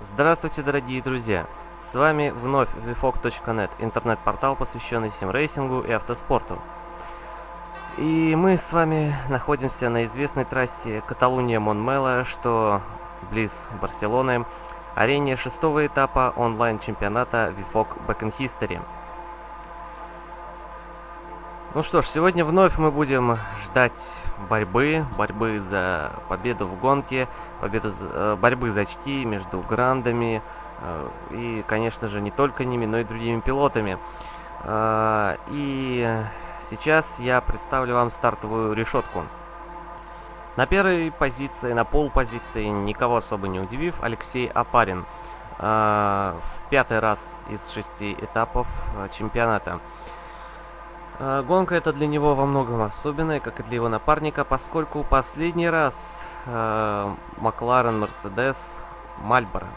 Здравствуйте, дорогие друзья! С вами вновь vfog.net, интернет-портал, посвященный симрейсингу и автоспорту. И мы с вами находимся на известной трассе Каталуния-Монмела, что близ Барселоны, арене шестого этапа онлайн-чемпионата VFOG Back in History. Ну что ж, сегодня вновь мы будем ждать борьбы, борьбы за победу в гонке, победу, э, борьбы за очки между грандами э, и, конечно же, не только ними, но и другими пилотами. Э, и сейчас я представлю вам стартовую решетку. На первой позиции, на полпозиции, никого особо не удивив, Алексей Апарин. В пятый раз из шести этапов чемпионата. Гонка это для него во многом особенная, как и для его напарника, поскольку последний раз э, Макларен, Мерседес, Мальборо.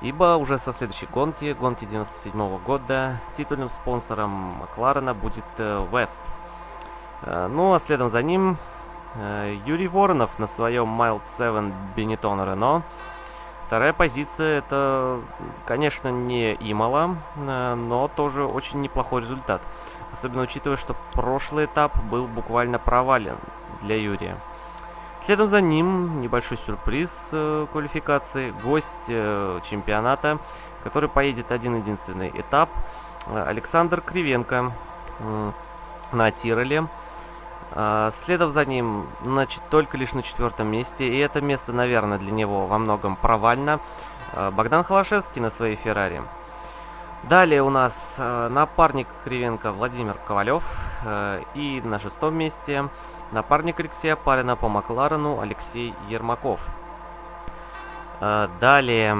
Ибо уже со следующей гонки, гонки 97 -го года, титульным спонсором Макларена будет э, West. Э, ну а следом за ним э, Юрий Воронов на своем Mild 7 Benetton Renault. Вторая позиция это, конечно, не Имала, э, но тоже очень неплохой результат. Особенно учитывая, что прошлый этап был буквально провален для Юрия. Следом за ним небольшой сюрприз э, квалификации. Гость э, чемпионата, который поедет один-единственный этап. Э, Александр Кривенко э, на Тироле. Э, следом за ним, значит, только лишь на четвертом месте. И это место, наверное, для него во многом провально. Э, Богдан Холошевский на своей Феррари. Далее у нас э, напарник Кривенко Владимир Ковалев. Э, и на шестом месте напарник Алексея Парина по Макларену Алексей Ермаков. Э, далее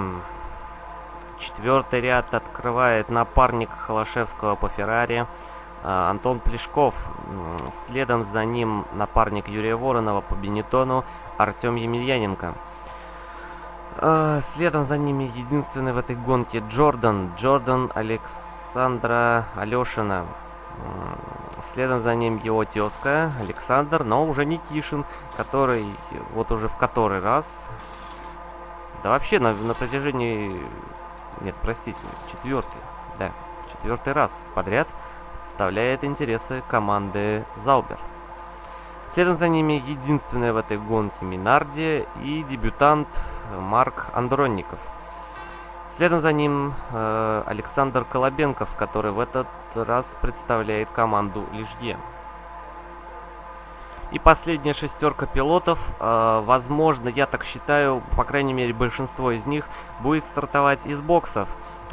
четвертый ряд открывает напарник Холошевского по Феррари Антон Плешков. Следом за ним напарник Юрия Воронова по Бенетону Артем Емельяненко. А, следом за ними единственный в этой гонке Джордан. Джордан Александра Алешина. Следом за ним его тезка Александр, но уже не Кишин, который вот уже в который раз... Да вообще на, на протяжении... Нет, простите, четвертый. Да, четвертый раз подряд представляет интересы команды Заубер. Следом за ними единственная в этой гонке Минарди и дебютант Марк Андронников. Следом за ним э, Александр Колобенков, который в этот раз представляет команду Лижье. И последняя шестерка пилотов, э, возможно, я так считаю, по крайней мере большинство из них будет стартовать из боксов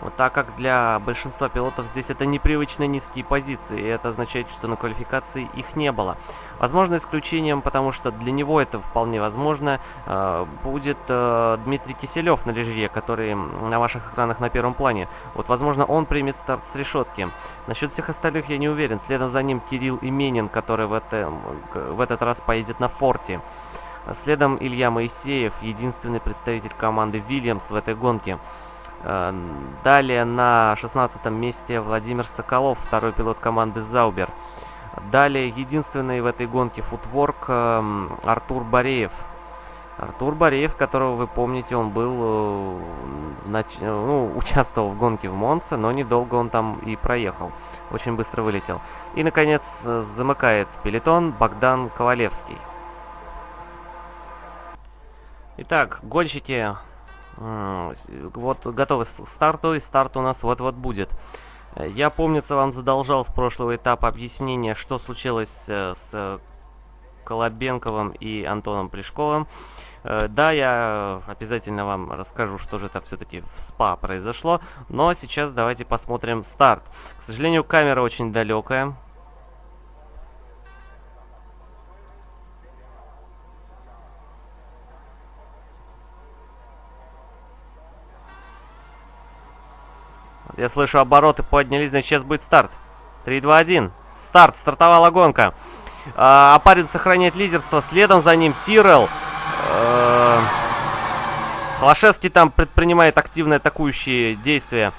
так как для большинства пилотов здесь это непривычно низкие позиции, и это означает, что на квалификации их не было. Возможно, исключением, потому что для него это вполне возможно, э, будет э, Дмитрий Киселев на лежье, который на ваших экранах на первом плане. Вот, возможно, он примет старт с решетки. Насчет всех остальных я не уверен. Следом за ним Кирилл Именин, который в, это, в этот раз поедет на форте. Следом Илья Моисеев, единственный представитель команды Вильямс в этой гонке. Э, далее на 16 месте Владимир Соколов, второй пилот команды Заубер. Далее единственный в этой гонке футворк э, Артур Бореев. Артур Бореев, которого вы помните, он был, э, нач... ну, участвовал в гонке в Монце, но недолго он там и проехал. Очень быстро вылетел. И, наконец, замыкает пелетон Богдан Ковалевский. Итак, гонщики вот готовы к старту, и старт у нас вот-вот будет. Я, помнится, вам задолжал с прошлого этапа объяснение, что случилось с Колобенковым и Антоном Плешковым. Э, да, я обязательно вам расскажу, что же это все-таки в СПА произошло. Но сейчас давайте посмотрим старт. К сожалению, камера очень далекая. Я слышу, обороты поднялись, значит, сейчас будет старт. 3, 2, 1. Старт, стартовала гонка. А, Апарин сохраняет лидерство, следом за ним Тирел. А, Холошевский там предпринимает активные атакующие действия.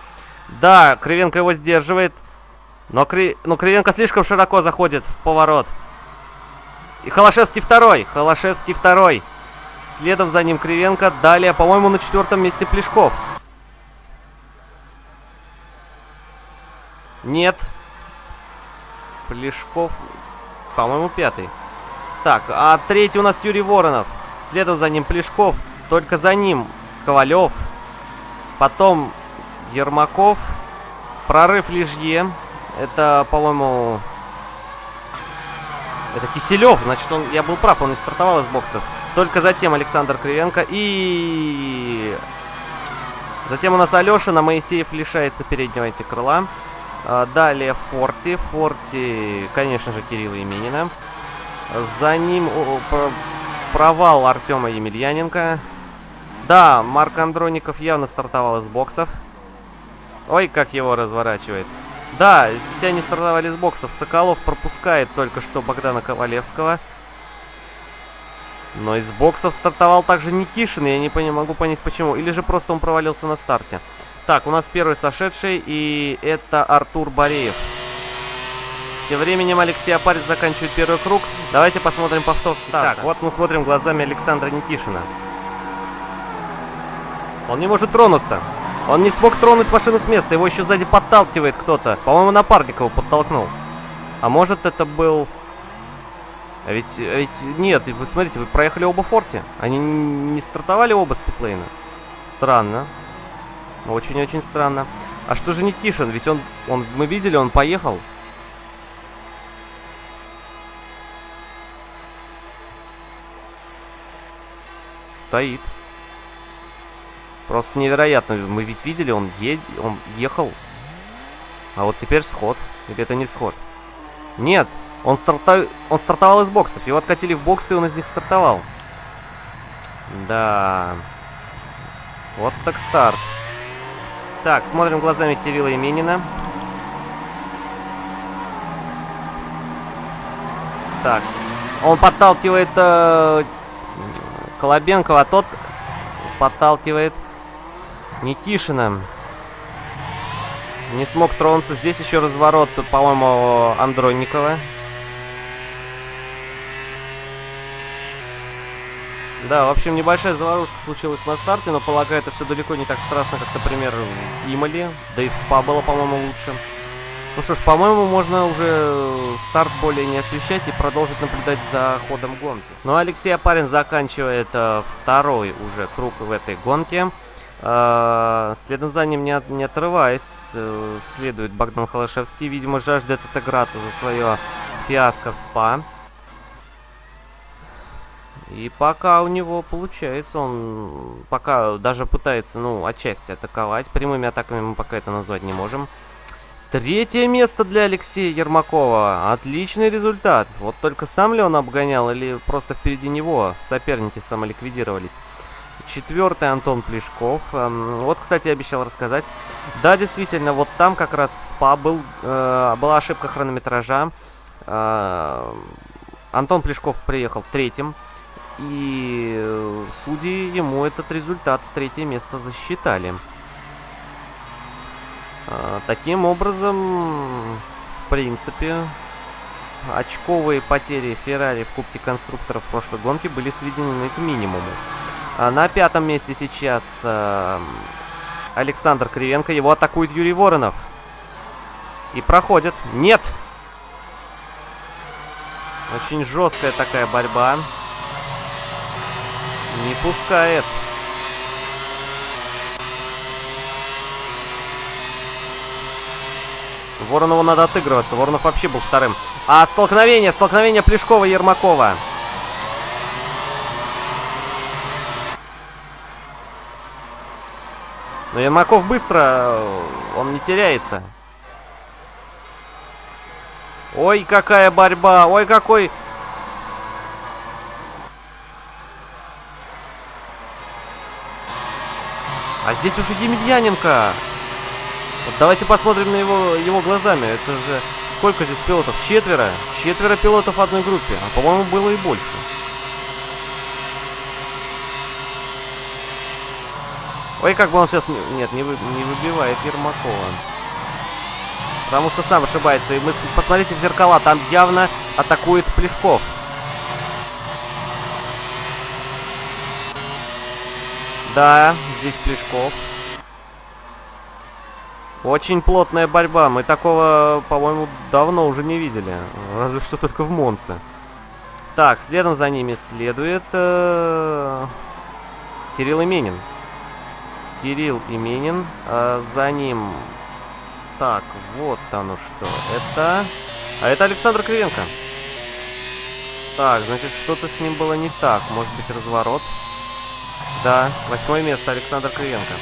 Да, Кривенко его сдерживает. Но, Кри... но Кривенко слишком широко заходит в поворот. И Холошевский второй. Холошевский второй. Следом за ним Кривенко. Далее, по-моему, на четвертом месте Плешков. Нет. Плешков, по-моему, пятый. Так, а третий у нас Юрий Воронов. Следом за ним Плешков. Только за ним Ковалев. Потом Ермаков. Прорыв Лижье. Это, по-моему... Это Киселев. Значит, он, я был прав, он не стартовал из боксов. Только затем Александр Кривенко. И... Затем у нас Алешина. Моисеев лишается переднего эти крыла. А, далее Форти. Форти, конечно же, Кирилла Именина. За ним провал Артема Емельяненко. Да, Марк Андроников явно стартовал из боксов. Ой, как его разворачивает. Да, все они стартовали из боксов. Соколов пропускает только что Богдана Ковалевского. Но из боксов стартовал также Никишин. Я не могу понять почему. Или же просто он провалился на старте. Так, у нас первый сошедший. И это Артур Бореев. Тем временем Алексей Апарин заканчивает первый круг. Давайте посмотрим повтор старта. Так, вот мы смотрим глазами Александра Никишина. Он не может тронуться. Он не смог тронуть машину с места. Его еще сзади подталкивает кто-то. По-моему, напарник его подтолкнул. А может это был... А ведь, а ведь нет, вы смотрите, вы проехали оба форте. Они не стартовали оба с питлейна. Странно. Очень-очень странно. А что же Никишин? Ведь он, он, мы видели, он поехал. Стоит. Просто невероятно. Мы ведь видели, он, е он ехал. А вот теперь сход. Или это не сход? Нет, он, старта... он стартовал из боксов. Его откатили в боксы, и он из них стартовал. Да. Вот так старт. Так, смотрим глазами Кирилла Именина. Так. Он подталкивает э, Колобенкова, а тот подталкивает Никишина. Не смог тронуться. Здесь еще разворот, по-моему, Андронникова. Да, в общем, небольшая заварушка случилась на старте, но полагаю, это все далеко не так страшно, как, например, в Имали. Да и в СПА было, по-моему, лучше. Ну что ж, по-моему, можно уже старт более не освещать и продолжить наблюдать за ходом гонки. Ну, Алексей Апарин заканчивает э, второй уже круг в этой гонке. Э, следом за ним, не, отрываясь, э, следует Богдан Холошевский. Видимо, жаждет отыграться за свое фиаско в СПА. И пока у него получается, он пока даже пытается, ну, отчасти атаковать. Прямыми атаками мы пока это назвать не можем. Третье место для Алексея Ермакова. Отличный результат. Вот только сам ли он обгонял или просто впереди него соперники самоликвидировались? Четвертый Антон Плешков. Эм, вот, кстати, обещал рассказать. Да, действительно, вот там как раз в СПА был, э, была ошибка хронометража. Э, Антон Плешков приехал третьим. И судьи ему этот результат, третье место, засчитали. А, таким образом, в принципе, очковые потери Феррари в Кубке Конструкторов прошлой гонки были сведены к минимуму. А на пятом месте сейчас э, Александр Кривенко. Его атакует Юрий Воронов. И проходит. Нет! Очень жесткая такая борьба. Не пускает. Воронову надо отыгрываться. Воронов вообще был вторым. А столкновение, столкновение Плешкова и Ермакова. Но Ермаков быстро, он не теряется. Ой, какая борьба, ой, какой... А здесь уже Емельяненко. Вот давайте посмотрим на его, его глазами. Это же... Сколько здесь пилотов? Четверо. Четверо пилотов в одной группе. А по-моему было и больше. Ой, как бы он сейчас... Нет, не, вы... не выбивает Ермакова. Потому что сам ошибается. И мы... Посмотрите в зеркала. Там явно атакует Плешков. Да, здесь Плешков. Очень плотная борьба. Мы такого, по-моему, давно уже не видели. Разве что только в Монце. Так, следом за ними следует э, Кирилл Именин. Кирилл Именин. Э, за ним... Так, вот оно что. Это... А это Александр Кривенко. Так, значит, что-то с ним было не так. Может быть, разворот? Да, восьмое место Александр Кривенко.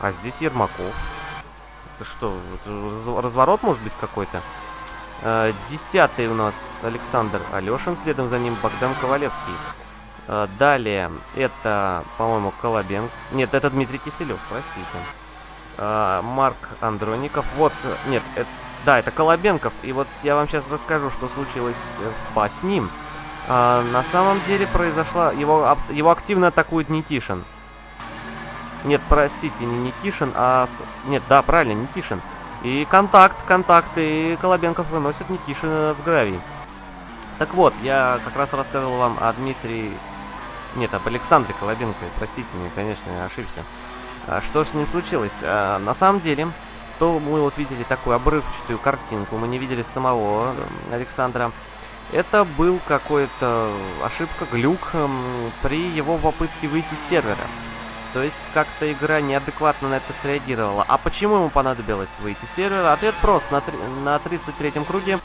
А здесь Ермаков. Что, разворот может быть какой-то? Э, десятый у нас Александр Алешин, следом за ним Богдан Ковалевский. Э, далее это, по-моему, Колобенко. Нет, это Дмитрий Киселев, простите. Э, Марк Андроников. Вот, нет, это, да, это Колобенков. И вот я вам сейчас расскажу, что случилось в СПА с ним. На самом деле произошла... Его, его активно атакует Никишин. Нет, простите, не Никишин, а... Нет, да, правильно, Никишин. И контакт, контакт, и Колобенков выносит Никишина в гравий. Так вот, я как раз рассказывал вам о Дмитрии... Нет, об Александре Колобенко, простите меня, конечно, я ошибся. А что же с ним случилось? А, на самом деле, то мы вот видели такую обрывчатую картинку, мы не видели самого Александра. Это был какой-то ошибка, глюк при его попытке выйти с сервера. То есть как-то игра неадекватно на это среагировала. А почему ему понадобилось выйти с сервера? Ответ прост. На, на 33-м круге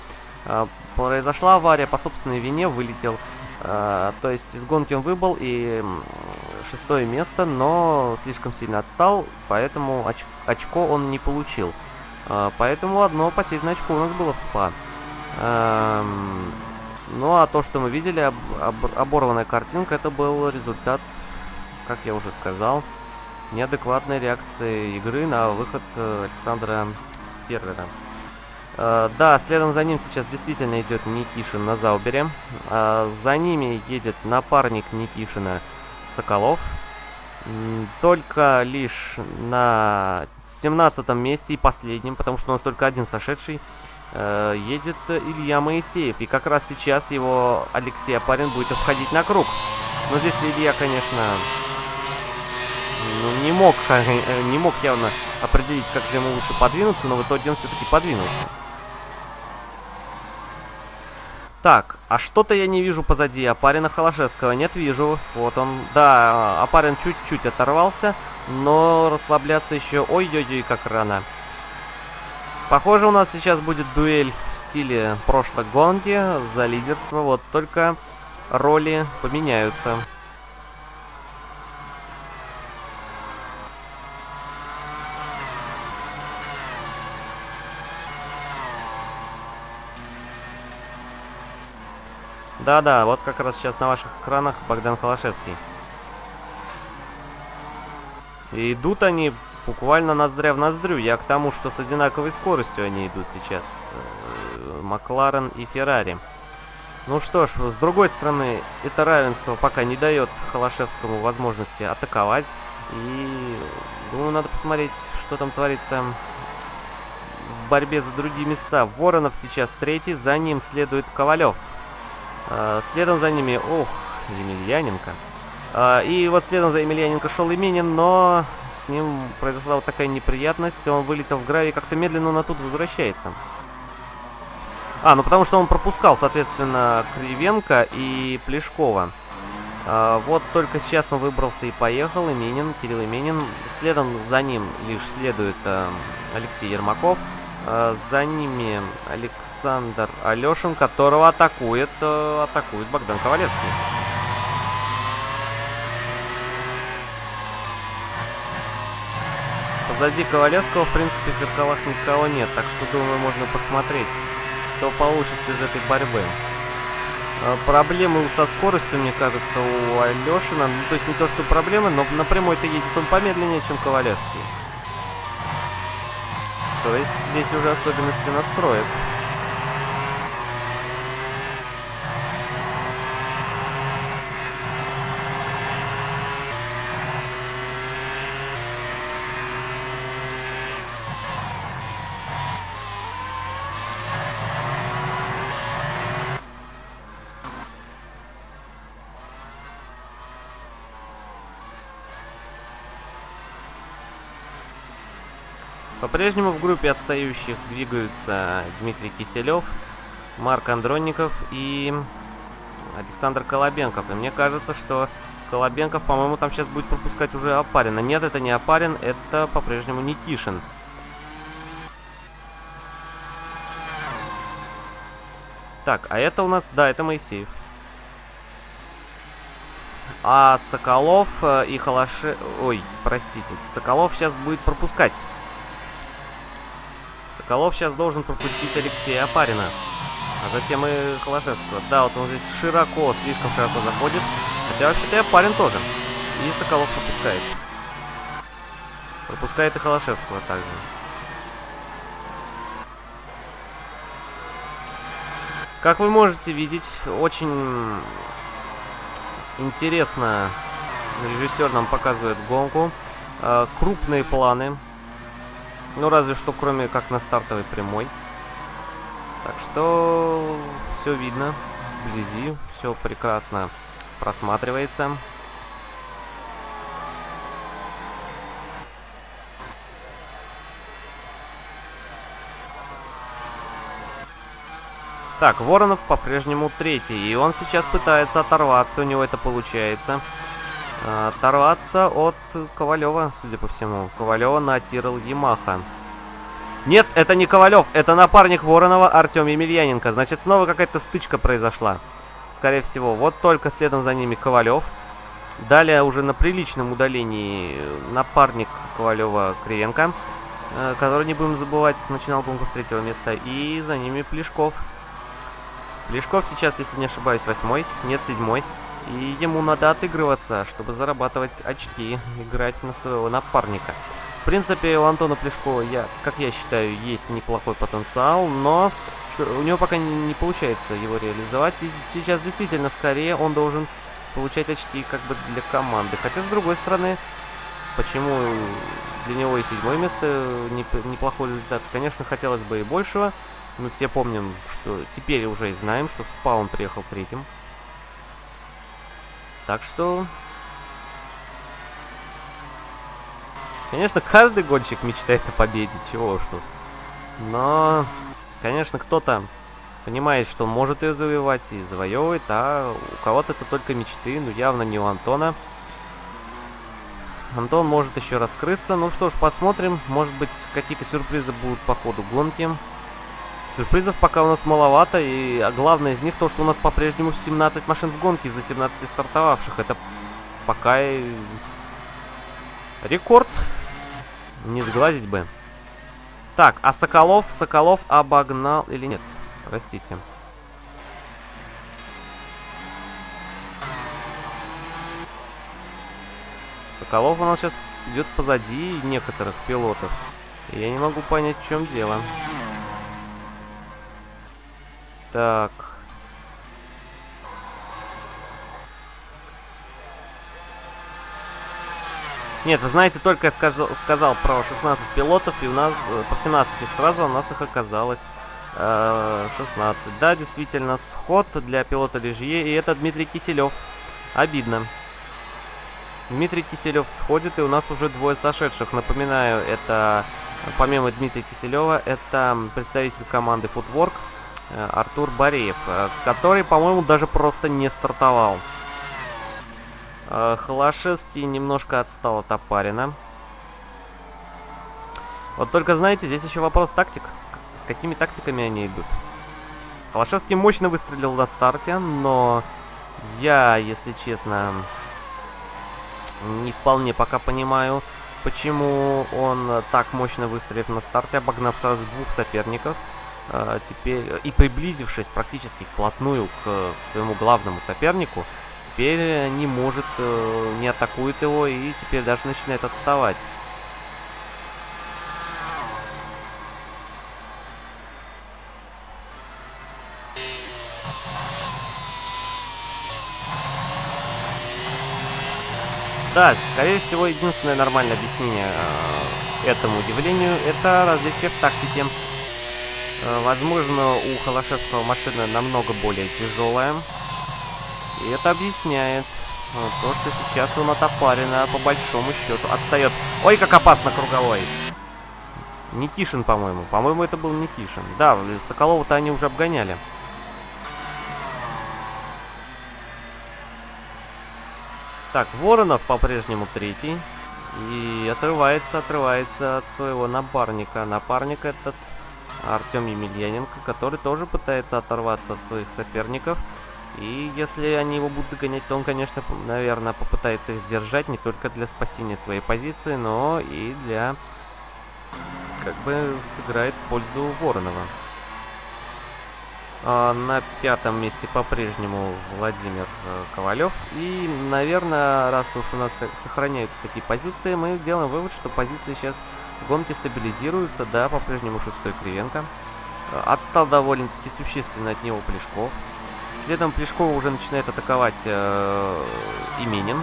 э, произошла авария, по собственной вине вылетел. Э, то есть из гонки он выбыл и шестое место, но слишком сильно отстал, поэтому оч очко он не получил. Э, поэтому одно потерянное очко у нас было в СПА. Э, ну а то, что мы видели, об, об, оборванная картинка, это был результат как я уже сказал, неадекватной реакции игры на выход э, Александра с сервера. Uh, да, следом за ним сейчас действительно идет Никишин на Заубере. Uh, за ними едет напарник Никишина Соколов. Только лишь на 17 месте и последнем, потому что у нас только один сошедший, uh, едет Илья Моисеев. И как раз сейчас его Алексей Апарин будет обходить на круг. Но здесь Илья, конечно, ну, не мог, э, не мог явно определить, как же ему лучше подвинуться, но в итоге он все-таки подвинулся. Так, а что-то я не вижу позади Апарина Холошевского. Нет, вижу. Вот он. Да, Апарин чуть-чуть оторвался, но расслабляться еще ой-ой-ой как рано. Похоже, у нас сейчас будет дуэль в стиле прошлой гонки за лидерство. Вот только роли поменяются. Да-да, вот как раз сейчас на ваших экранах Богдан Холошевский. И идут они буквально ноздря в ноздрю. Я к тому, что с одинаковой скоростью они идут сейчас. Э, Макларен и Феррари. Ну что ж, с другой стороны, это равенство пока не дает Холошевскому возможности атаковать. И, думаю, надо посмотреть, что там творится в борьбе за другие места. Воронов сейчас третий, за ним следует Ковалев. А, следом за ними, ох, Емельяненко. А, и вот следом за Емельяненко шел Именин, но с ним произошла вот такая неприятность. Он вылетел в гравий, как-то медленно он оттуда возвращается. А, ну потому что он пропускал, соответственно, Кривенко и Плешкова. А, вот только сейчас он выбрался и поехал, Именин, Кирилл Именин. Следом за ним лишь следует Алексей Ермаков. Э, за ними Александр Алешин, которого атакует, э, атакует Богдан Ковалевский. Позади Ковалевского, в принципе, в зеркалах никого нет, так что, думаю, можно посмотреть, что получится из этой борьбы. Э, проблемы со скоростью, мне кажется, у Алешина. Ну, то есть не то, что проблемы, но напрямую-то едет он помедленнее, чем Ковалевский. То есть здесь уже особенности настроек. По-прежнему в группе отстающих двигаются Дмитрий Киселев, Марк Андронников и Александр Колобенков. И мне кажется, что Колобенков, по-моему, там сейчас будет пропускать уже Опарина. Нет, это не Опарин, это по-прежнему Никишин. Так, а это у нас, да, это Моисеев. А Соколов э, и Халаши... Ой, простите. Соколов сейчас будет пропускать. Соколов сейчас должен пропустить Алексея Апарина. А затем и Холошевского. Да, вот он здесь широко, слишком широко заходит. Хотя вообще-то и Апарин тоже. И Соколов пропускает. Пропускает и Холошевского также. Как вы можете видеть, очень интересно режиссер нам показывает гонку. Э, крупные планы. Ну, разве что кроме как на стартовой прямой. Так что все видно вблизи, все прекрасно просматривается. Так, Воронов по-прежнему третий, и он сейчас пытается оторваться, у него это получается. А, оторваться от Ковалева, судя по всему. Ковалева натирал Ямаха. Нет, это не Ковалев, это напарник Воронова Артем Емельяненко. Значит, снова какая-то стычка произошла. Скорее всего. Вот только следом за ними Ковалев. Далее уже на приличном удалении напарник Ковалева Кривенко, э, который, не будем забывать, начинал конкурс третьего места. И за ними Плешков. Плешков сейчас, если не ошибаюсь, восьмой, нет, седьмой. И ему надо отыгрываться, чтобы зарабатывать очки, играть на своего напарника. В принципе, у Антона Плешкова, я, как я считаю, есть неплохой потенциал, но у него пока не, не получается его реализовать. И сейчас действительно скорее он должен получать очки как бы для команды. Хотя, с другой стороны, почему для него и седьмое место неплохой результат? Конечно, хотелось бы и большего. Мы все помним, что теперь уже и знаем, что в СПА он приехал третьим. Так что... Конечно, каждый гонщик мечтает о победе, чего уж тут. Но, конечно, кто-то понимает, что может ее завоевать и завоевывает, а у кого-то это только мечты, но явно не у Антона. Антон может еще раскрыться. Ну что ж, посмотрим. Может быть, какие-то сюрпризы будут по ходу гонки. Сюрпризов пока у нас маловато, и а главное из них то, что у нас по-прежнему 17 машин в гонке из 18 стартовавших. Это пока и рекорд. Не сглазить бы. Так, а Соколов? Соколов обогнал или нет? Простите. Соколов у нас сейчас идет позади некоторых пилотов. Я не могу понять, в чем дело. Так. Нет, вы знаете, только я сказал, сказал про 16 пилотов, и у нас, э, про 17 их сразу, у нас их оказалось э, 16. Да, действительно, сход для пилота Лежье, и это Дмитрий Киселев. Обидно. Дмитрий Киселев сходит, и у нас уже двое сошедших. Напоминаю, это, помимо Дмитрия Киселева, это представитель команды Footwork – Э, Артур Бореев, э, который, по-моему, даже просто не стартовал. Э, Холошевский немножко отстал от Апарина. Вот только, знаете, здесь еще вопрос тактик. С, какими тактиками они идут. Холошевский мощно выстрелил на старте, но я, если честно, не вполне пока понимаю, почему он так мощно выстрелив на старте, обогнав сразу двух соперников – теперь и приблизившись практически вплотную к, к своему главному сопернику, теперь не может, э, не атакует его и теперь даже начинает отставать. Да, скорее всего, единственное нормальное объяснение э, этому удивлению это различие в тактике. Э, возможно, у Холошевского машина намного более тяжелая. И это объясняет э, то, что сейчас он от Апарина по большому счету отстает. Ой, как опасно круговой! Никишин, по-моему. По-моему, это был Никишин. Да, Соколова-то они уже обгоняли. Так, Воронов по-прежнему третий. И отрывается, отрывается от своего напарника. Напарник этот Артем Емельяненко, который тоже пытается оторваться от своих соперников. И если они его будут догонять, то он, конечно, наверное, попытается их сдержать не только для спасения своей позиции, но и для... как бы сыграет в пользу Воронова. А на пятом месте по-прежнему Владимир э, Ковалев. И, наверное, раз уж у нас сохраняются такие позиции, мы делаем вывод, что позиции сейчас в гонке стабилизируются. Да, по-прежнему шестой Кривенко. Э, отстал довольно-таки существенно от него Плешков. Следом Плешкова уже начинает атаковать э, Именин.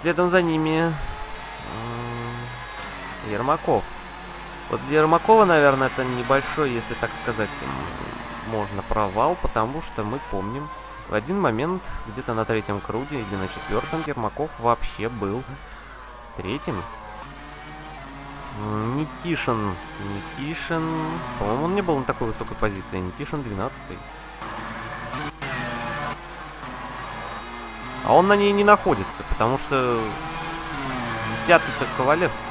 Следом за ними э, Ермаков. Вот для Ермакова, наверное, это небольшой, если так сказать, можно провал, потому что мы помним, в один момент, где-то на третьем круге или на четвертом, Ермаков вообще был третьим. Никишин. Никишин... По-моему, он не был на такой высокой позиции. Никишин 12 -й. А он на ней не находится, потому что 10-й-то Ковалевский.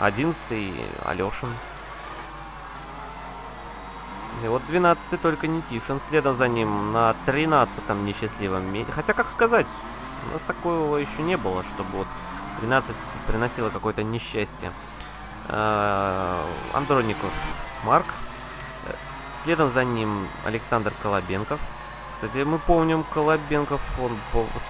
11-й Алешин. И вот 12 только Никишин, следом за ним на 13-м несчастливом месте. Хотя, как сказать, у нас такого еще не было, чтобы вот 13 приносило какое-то несчастье. А, Андроников Марк. Следом за ним Александр Колобенков. Кстати, мы помним, Колобенков, он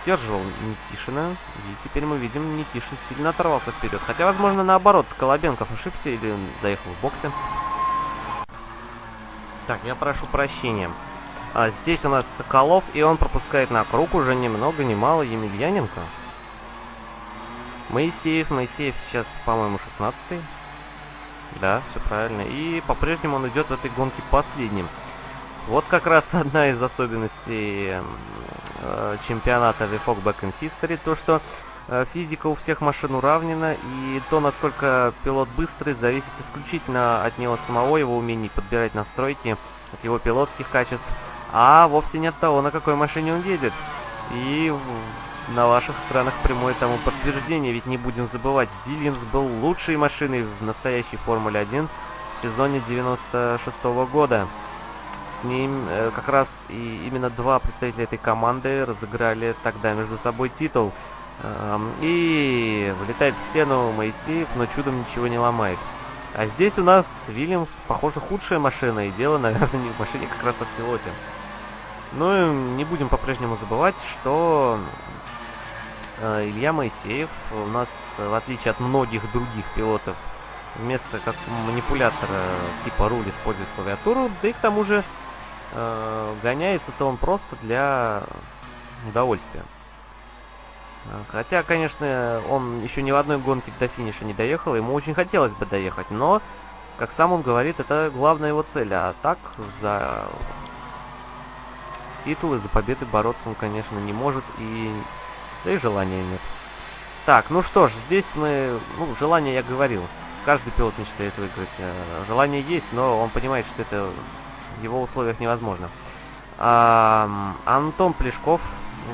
стерживал Никишина, и теперь мы видим, Никишин сильно оторвался вперед. Хотя, возможно, наоборот, Колобенков ошибся или заехал в боксе. Так, я прошу прощения. А, здесь у нас Соколов, и он пропускает на круг уже ни много ни мало Емельяненко. Моисеев, Моисеев сейчас, по-моему, 16 -й. Да, все правильно. И по-прежнему он идет в этой гонке последним. Вот как раз одна из особенностей э, чемпионата The Fog in History, то что физика у всех машин уравнена, и то, насколько пилот быстрый, зависит исключительно от него самого, его умений подбирать настройки, от его пилотских качеств, а вовсе не от того, на какой машине он едет. И на ваших экранах прямое тому подтверждение, ведь не будем забывать, Вильямс был лучшей машиной в настоящей Формуле 1 в сезоне 96 -го года. С ним э, как раз и именно два представителя этой команды разыграли тогда между собой титул. И вылетает в стену Моисеев, но чудом ничего не ломает. А здесь у нас Вильямс, похоже, худшая машина, и дело, наверное, не в машине, как раз а в пилоте. Ну и не будем по-прежнему забывать, что э, Илья Моисеев у нас, в отличие от многих других пилотов, вместо как манипулятора типа руль использует клавиатуру, да и к тому же э, гоняется-то он просто для удовольствия. Хотя, конечно, он еще ни в одной гонке до финиша не доехал, ему очень хотелось бы доехать, но, как сам он говорит, это главная его цель, а так за титулы, за победы бороться он, конечно, не может, и да и желания нет. Так, ну что ж, здесь мы, ну, желание я говорил, каждый пилот мечтает выиграть. Э, желание есть, но он понимает, что это в его условиях невозможно. А, Антон Плешков,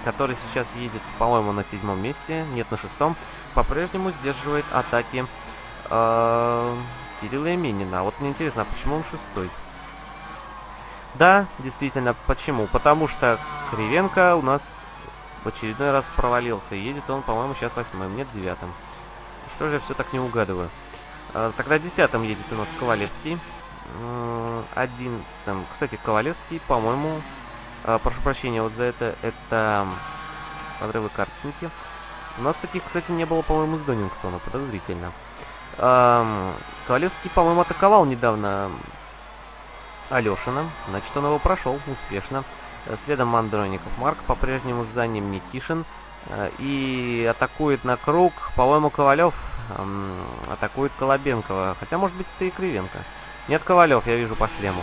который сейчас едет, по-моему, на седьмом месте, нет, на шестом, по-прежнему сдерживает атаки э, Кирилла Именина. Вот мне интересно, а почему он шестой? Да, действительно, почему? Потому что Кривенко у нас в очередной раз провалился. едет он, по-моему, сейчас восьмым, нет, девятым. Что же я все так не угадываю? А, тогда десятым едет у нас Ковалевский. Одиннадцатым. Кстати, Ковалевский, по-моему... А, прошу прощения вот за это. Это подрывы картинки. У нас таких, кстати, не было, по-моему, с Донингтона. Подозрительно. Ковалевский, по-моему, атаковал недавно Алешина. Значит, он его прошел успешно. Следом Андроников Марк. По-прежнему за ним Никишин. Э, и атакует на круг. По-моему, Ковалев эм, атакует Колобенкова. Хотя, может быть, это и Кривенко. Нет, Ковалев, я вижу по шлему.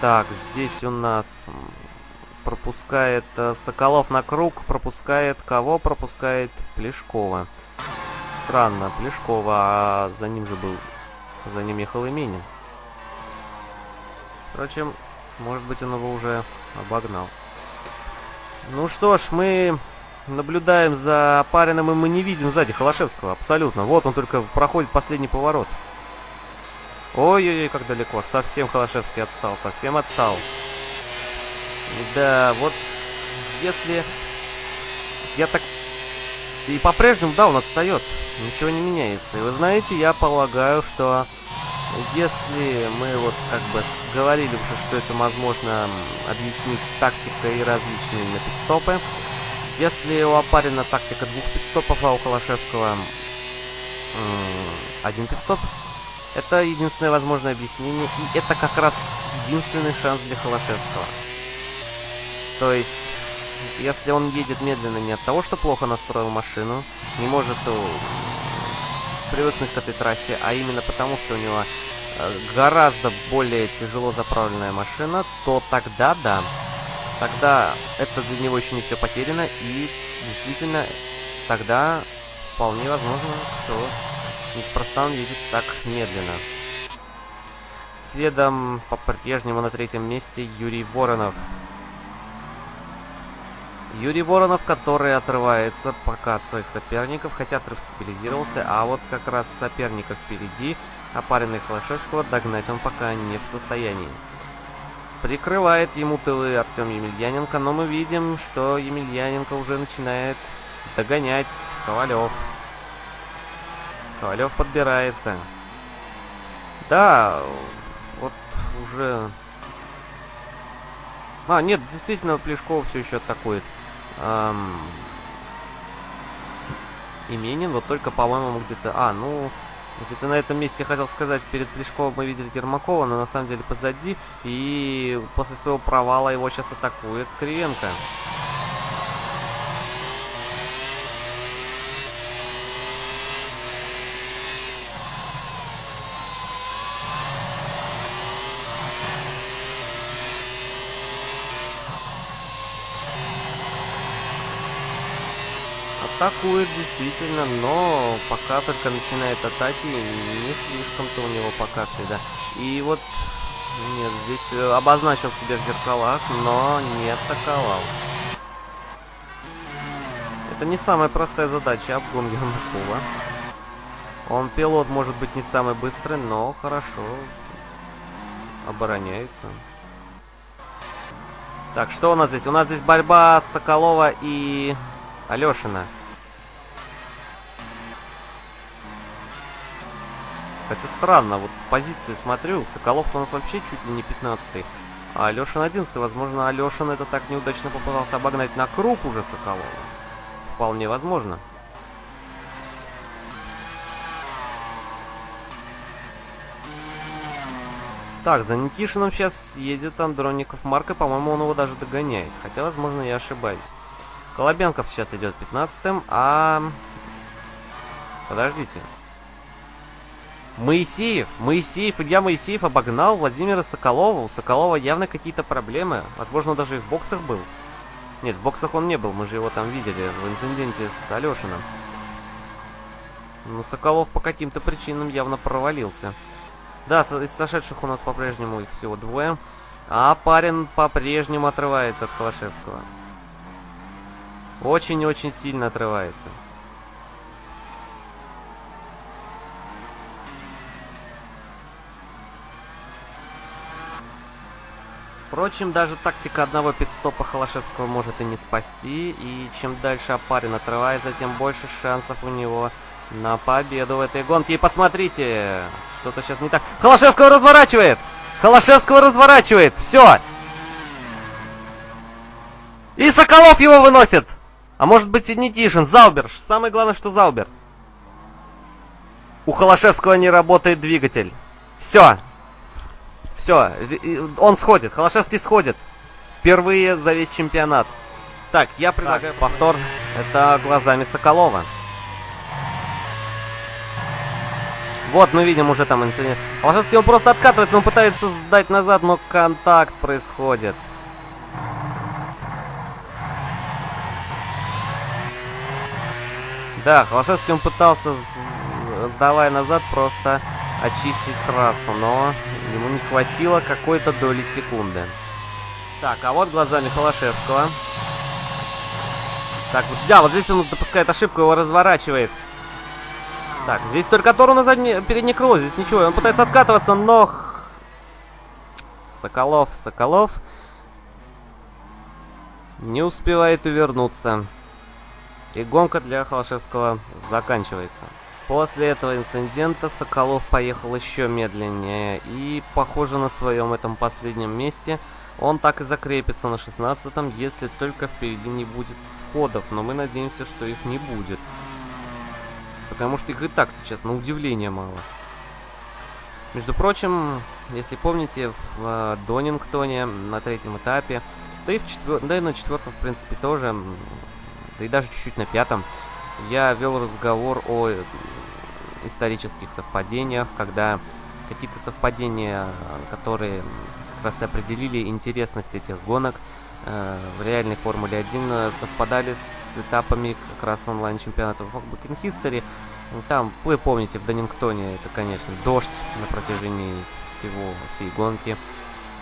Так, здесь у нас пропускает э, Соколов на круг. Пропускает кого? Пропускает Плешкова. странно. Плешкова, а за ним же был... За ним ехал Именин. Впрочем, может быть, он его уже обогнал. Ну что ж, мы наблюдаем за Парином, и мы не видим сзади Холошевского. Абсолютно. Вот он только проходит последний поворот. Ой-ой-ой, как далеко. Совсем Холошевский отстал, совсем отстал. Да, вот если... Я так... И по-прежнему, да, он отстает. Ничего не меняется. И вы знаете, я полагаю, что если мы вот как бы говорили уже, что это возможно объяснить тактикой различными на пидстопы, если у Апарина тактика двух пидстопов, а у Холошевского один пидстоп, это единственное возможное объяснение, и это как раз единственный шанс для Холошевского. То есть, если он едет медленно не от того, что плохо настроил машину, не может э, привыкнуть к этой трассе, а именно потому, что у него э, гораздо более тяжело заправленная машина, то тогда да. Тогда это для него еще не все потеряно, и действительно тогда вполне возможно, что неспроста он едет так медленно. Следом по-прежнему на третьем месте Юрий Воронов. Юрий Воронов, который отрывается пока от своих соперников, хотя отрыв стабилизировался, а вот как раз соперников впереди, опаренный Холошевского, догнать он пока не в состоянии. Прикрывает ему тылы Артем Емельяненко, но мы видим, что Емельяненко уже начинает догонять Ковалев. Ковалев подбирается. Да, вот уже... А, нет, действительно, Плешков все еще атакует. Эм... Именин, вот только, по-моему, где-то... А, ну, где-то на этом месте хотел сказать, перед Плешковым мы видели Ермакова, но на самом деле позади. И после своего провала его сейчас атакует Кривенко. Атакует действительно, но пока только начинает атаки, не слишком-то у него пока да. И вот, нет, здесь э, обозначил себя в зеркалах, но не атаковал. Это не самая простая задача, обгон Ермакова. Он пилот, может быть, не самый быстрый, но хорошо обороняется. Так, что у нас здесь? У нас здесь борьба Соколова и Алешина. Хотя странно, вот позиции смотрю, Соколов-то у нас вообще чуть ли не 15 а Алешин 11 Возможно, Алешин это так неудачно попытался обогнать на круг уже Соколова. Вполне возможно. Так, за Никишином сейчас едет Андроников Марка. По-моему, он его даже догоняет. Хотя, возможно, я ошибаюсь. Колобенков сейчас идет 15-м, а... Подождите. Моисеев, Моисеев, Илья Моисеев обогнал Владимира Соколова. У Соколова явно какие-то проблемы. Возможно, даже и в боксах был. Нет, в боксах он не был, мы же его там видели в инциденте с Алешиным. Но Соколов по каким-то причинам явно провалился. Да, из сошедших у нас по-прежнему их всего двое. А парень по-прежнему отрывается от Холошевского. Очень-очень сильно отрывается. Впрочем, даже тактика одного пидстопа Холошевского может и не спасти, и чем дальше Апарин отрывается, тем больше шансов у него на победу в этой гонке. И посмотрите, что-то сейчас не так. Холошевского разворачивает! Холошевского разворачивает! Все! И Соколов его выносит! А может быть и Никишин, Заубер. Самое главное, что Заубер. У Холошевского не работает двигатель. Все, все, он сходит. Холошевский сходит. Впервые за весь чемпионат. Так, я предлагаю так. повтор. Это глазами Соколова. Вот мы видим уже там инцидент. Холошевский он просто откатывается, он пытается сдать назад, но контакт происходит. Да, Холошевский он пытался, сдавая назад, просто очистить трассу, но ему не хватило какой-то доли секунды. Так, а вот глазами Холошевского. Так, вот, да, вот здесь он допускает ошибку, его разворачивает. Так, здесь только Тору на заднее, переднее крыло, здесь ничего. Он пытается откатываться, но... Соколов, Соколов... Не успевает увернуться. И гонка для Холошевского заканчивается. После этого инцидента Соколов поехал еще медленнее. И, похоже, на своем этом последнем месте он так и закрепится на 16-м, если только впереди не будет сходов. Но мы надеемся, что их не будет. Потому что их и так сейчас на удивление мало. Между прочим, если помните, в э, Донингтоне на третьем этапе, да и, в четвер... да и на четвертом, в принципе, тоже, да и даже чуть-чуть на пятом, я вел разговор о исторических совпадениях, когда какие-то совпадения, которые как раз определили интересность этих гонок, э, в реальной Формуле 1 э, совпадали с этапами как раз онлайн-чемпионата в Book History. Там, вы помните, в Донингтоне это, конечно, дождь на протяжении всего, всей гонки.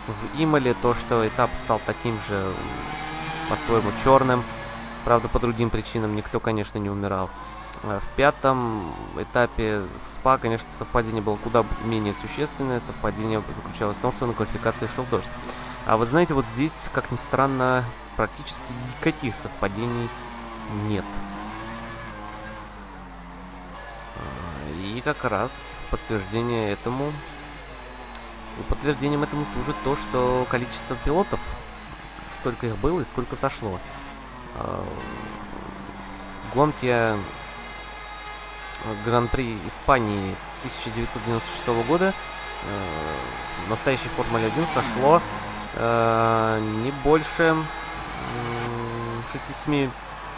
В Имале то, что этап стал таким же, по-своему, черным. Правда, по другим причинам никто, конечно, не умирал. Э, в пятом этапе в СПА, конечно, совпадение было куда менее существенное. Совпадение заключалось в том, что на квалификации шел дождь. А вот знаете, вот здесь, как ни странно, практически никаких совпадений нет. Э, и как раз подтверждение этому... Подтверждением этому служит то, что количество пилотов, сколько их было и сколько сошло. Э, в гонке Гран-при Испании 1996 года э, в настоящей Формуле 1 сошло э, не больше 6-7...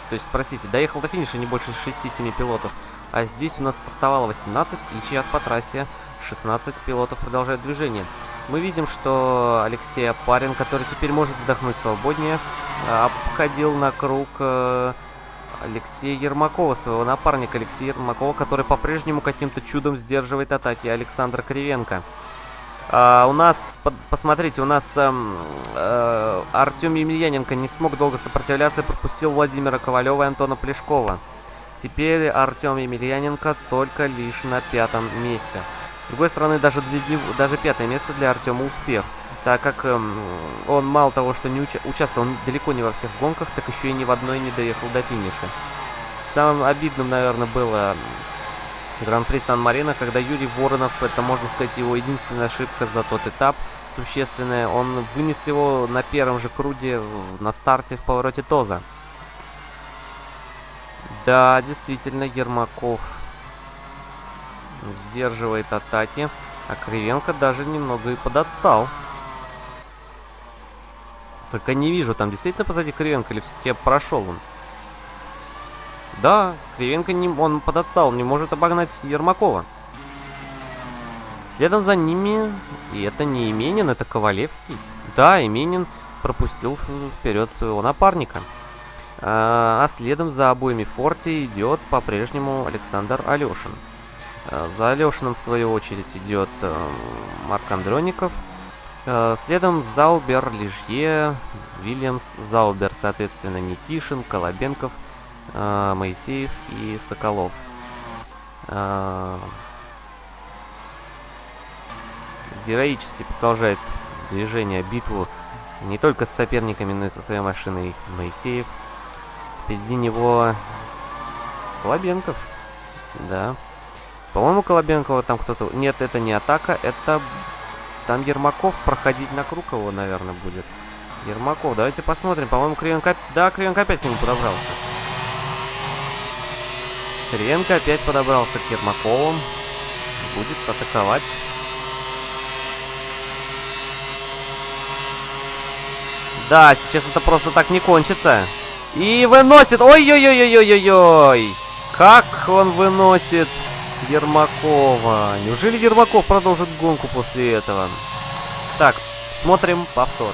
То есть, простите, доехал до финиша не больше 6-7 пилотов. А здесь у нас стартовало 18, и сейчас по трассе 16 пилотов продолжают движение. Мы видим, что Алексей Апарин, который теперь может вдохнуть свободнее, обходил на круг... Э, Алексея Ермакова, своего напарника Алексея Ермакова, который по-прежнему каким-то чудом сдерживает атаки Александра Кривенко. Uh, у нас, посмотрите, у нас uh, uh, Артем Емельяненко не смог долго сопротивляться и пропустил Владимира Ковалева и Антона Плешкова. Теперь Артем Емельяненко только лишь на пятом месте. С другой стороны, даже, для даже пятое место для Артема успех так как эм, он мало того, что не уча участвовал далеко не во всех гонках, так еще и ни в одной не доехал до финиша. Самым обидным, наверное, было Гран-при Сан-Марино, когда Юрий Воронов, это, можно сказать, его единственная ошибка за тот этап, существенная, он вынес его на первом же круге на старте в повороте Тоза. Да, действительно, Ермаков сдерживает атаки, а Кривенко даже немного и подотстал. Только не вижу, там действительно позади Кривенко или все-таки прошел он? Да, Кривенко не, он подотстал, не может обогнать Ермакова. Следом за ними, и это не Именин, это Ковалевский. Да, Именин пропустил вперед своего напарника. А, а следом за обоими Форти идет по-прежнему Александр Алешин. А, за Алешиным, в свою очередь, идет э, Марк Андроников. Э, следом Заубер, Лижье, Вильямс, Заубер, соответственно, Никишин, Колобенков, э, Моисеев и Соколов. Э, героически продолжает движение, битву не только с соперниками, но и со своей машиной Моисеев. Впереди него Колобенков. Да. По-моему, Колобенкова там кто-то... Нет, это не атака, это там Ермаков проходить на его, наверное, будет. Ермаков, давайте посмотрим. По-моему, Кривенко... Да, Кривенко опять к нему подобрался. Кривенко опять подобрался к Ермакову. Будет атаковать. Да, сейчас это просто так не кончится. И выносит. Ой-ой-ой-ой-ой-ой-ой. Как он выносит Ермакова. Неужели Ермаков продолжит гонку после этого? Так, смотрим повтор.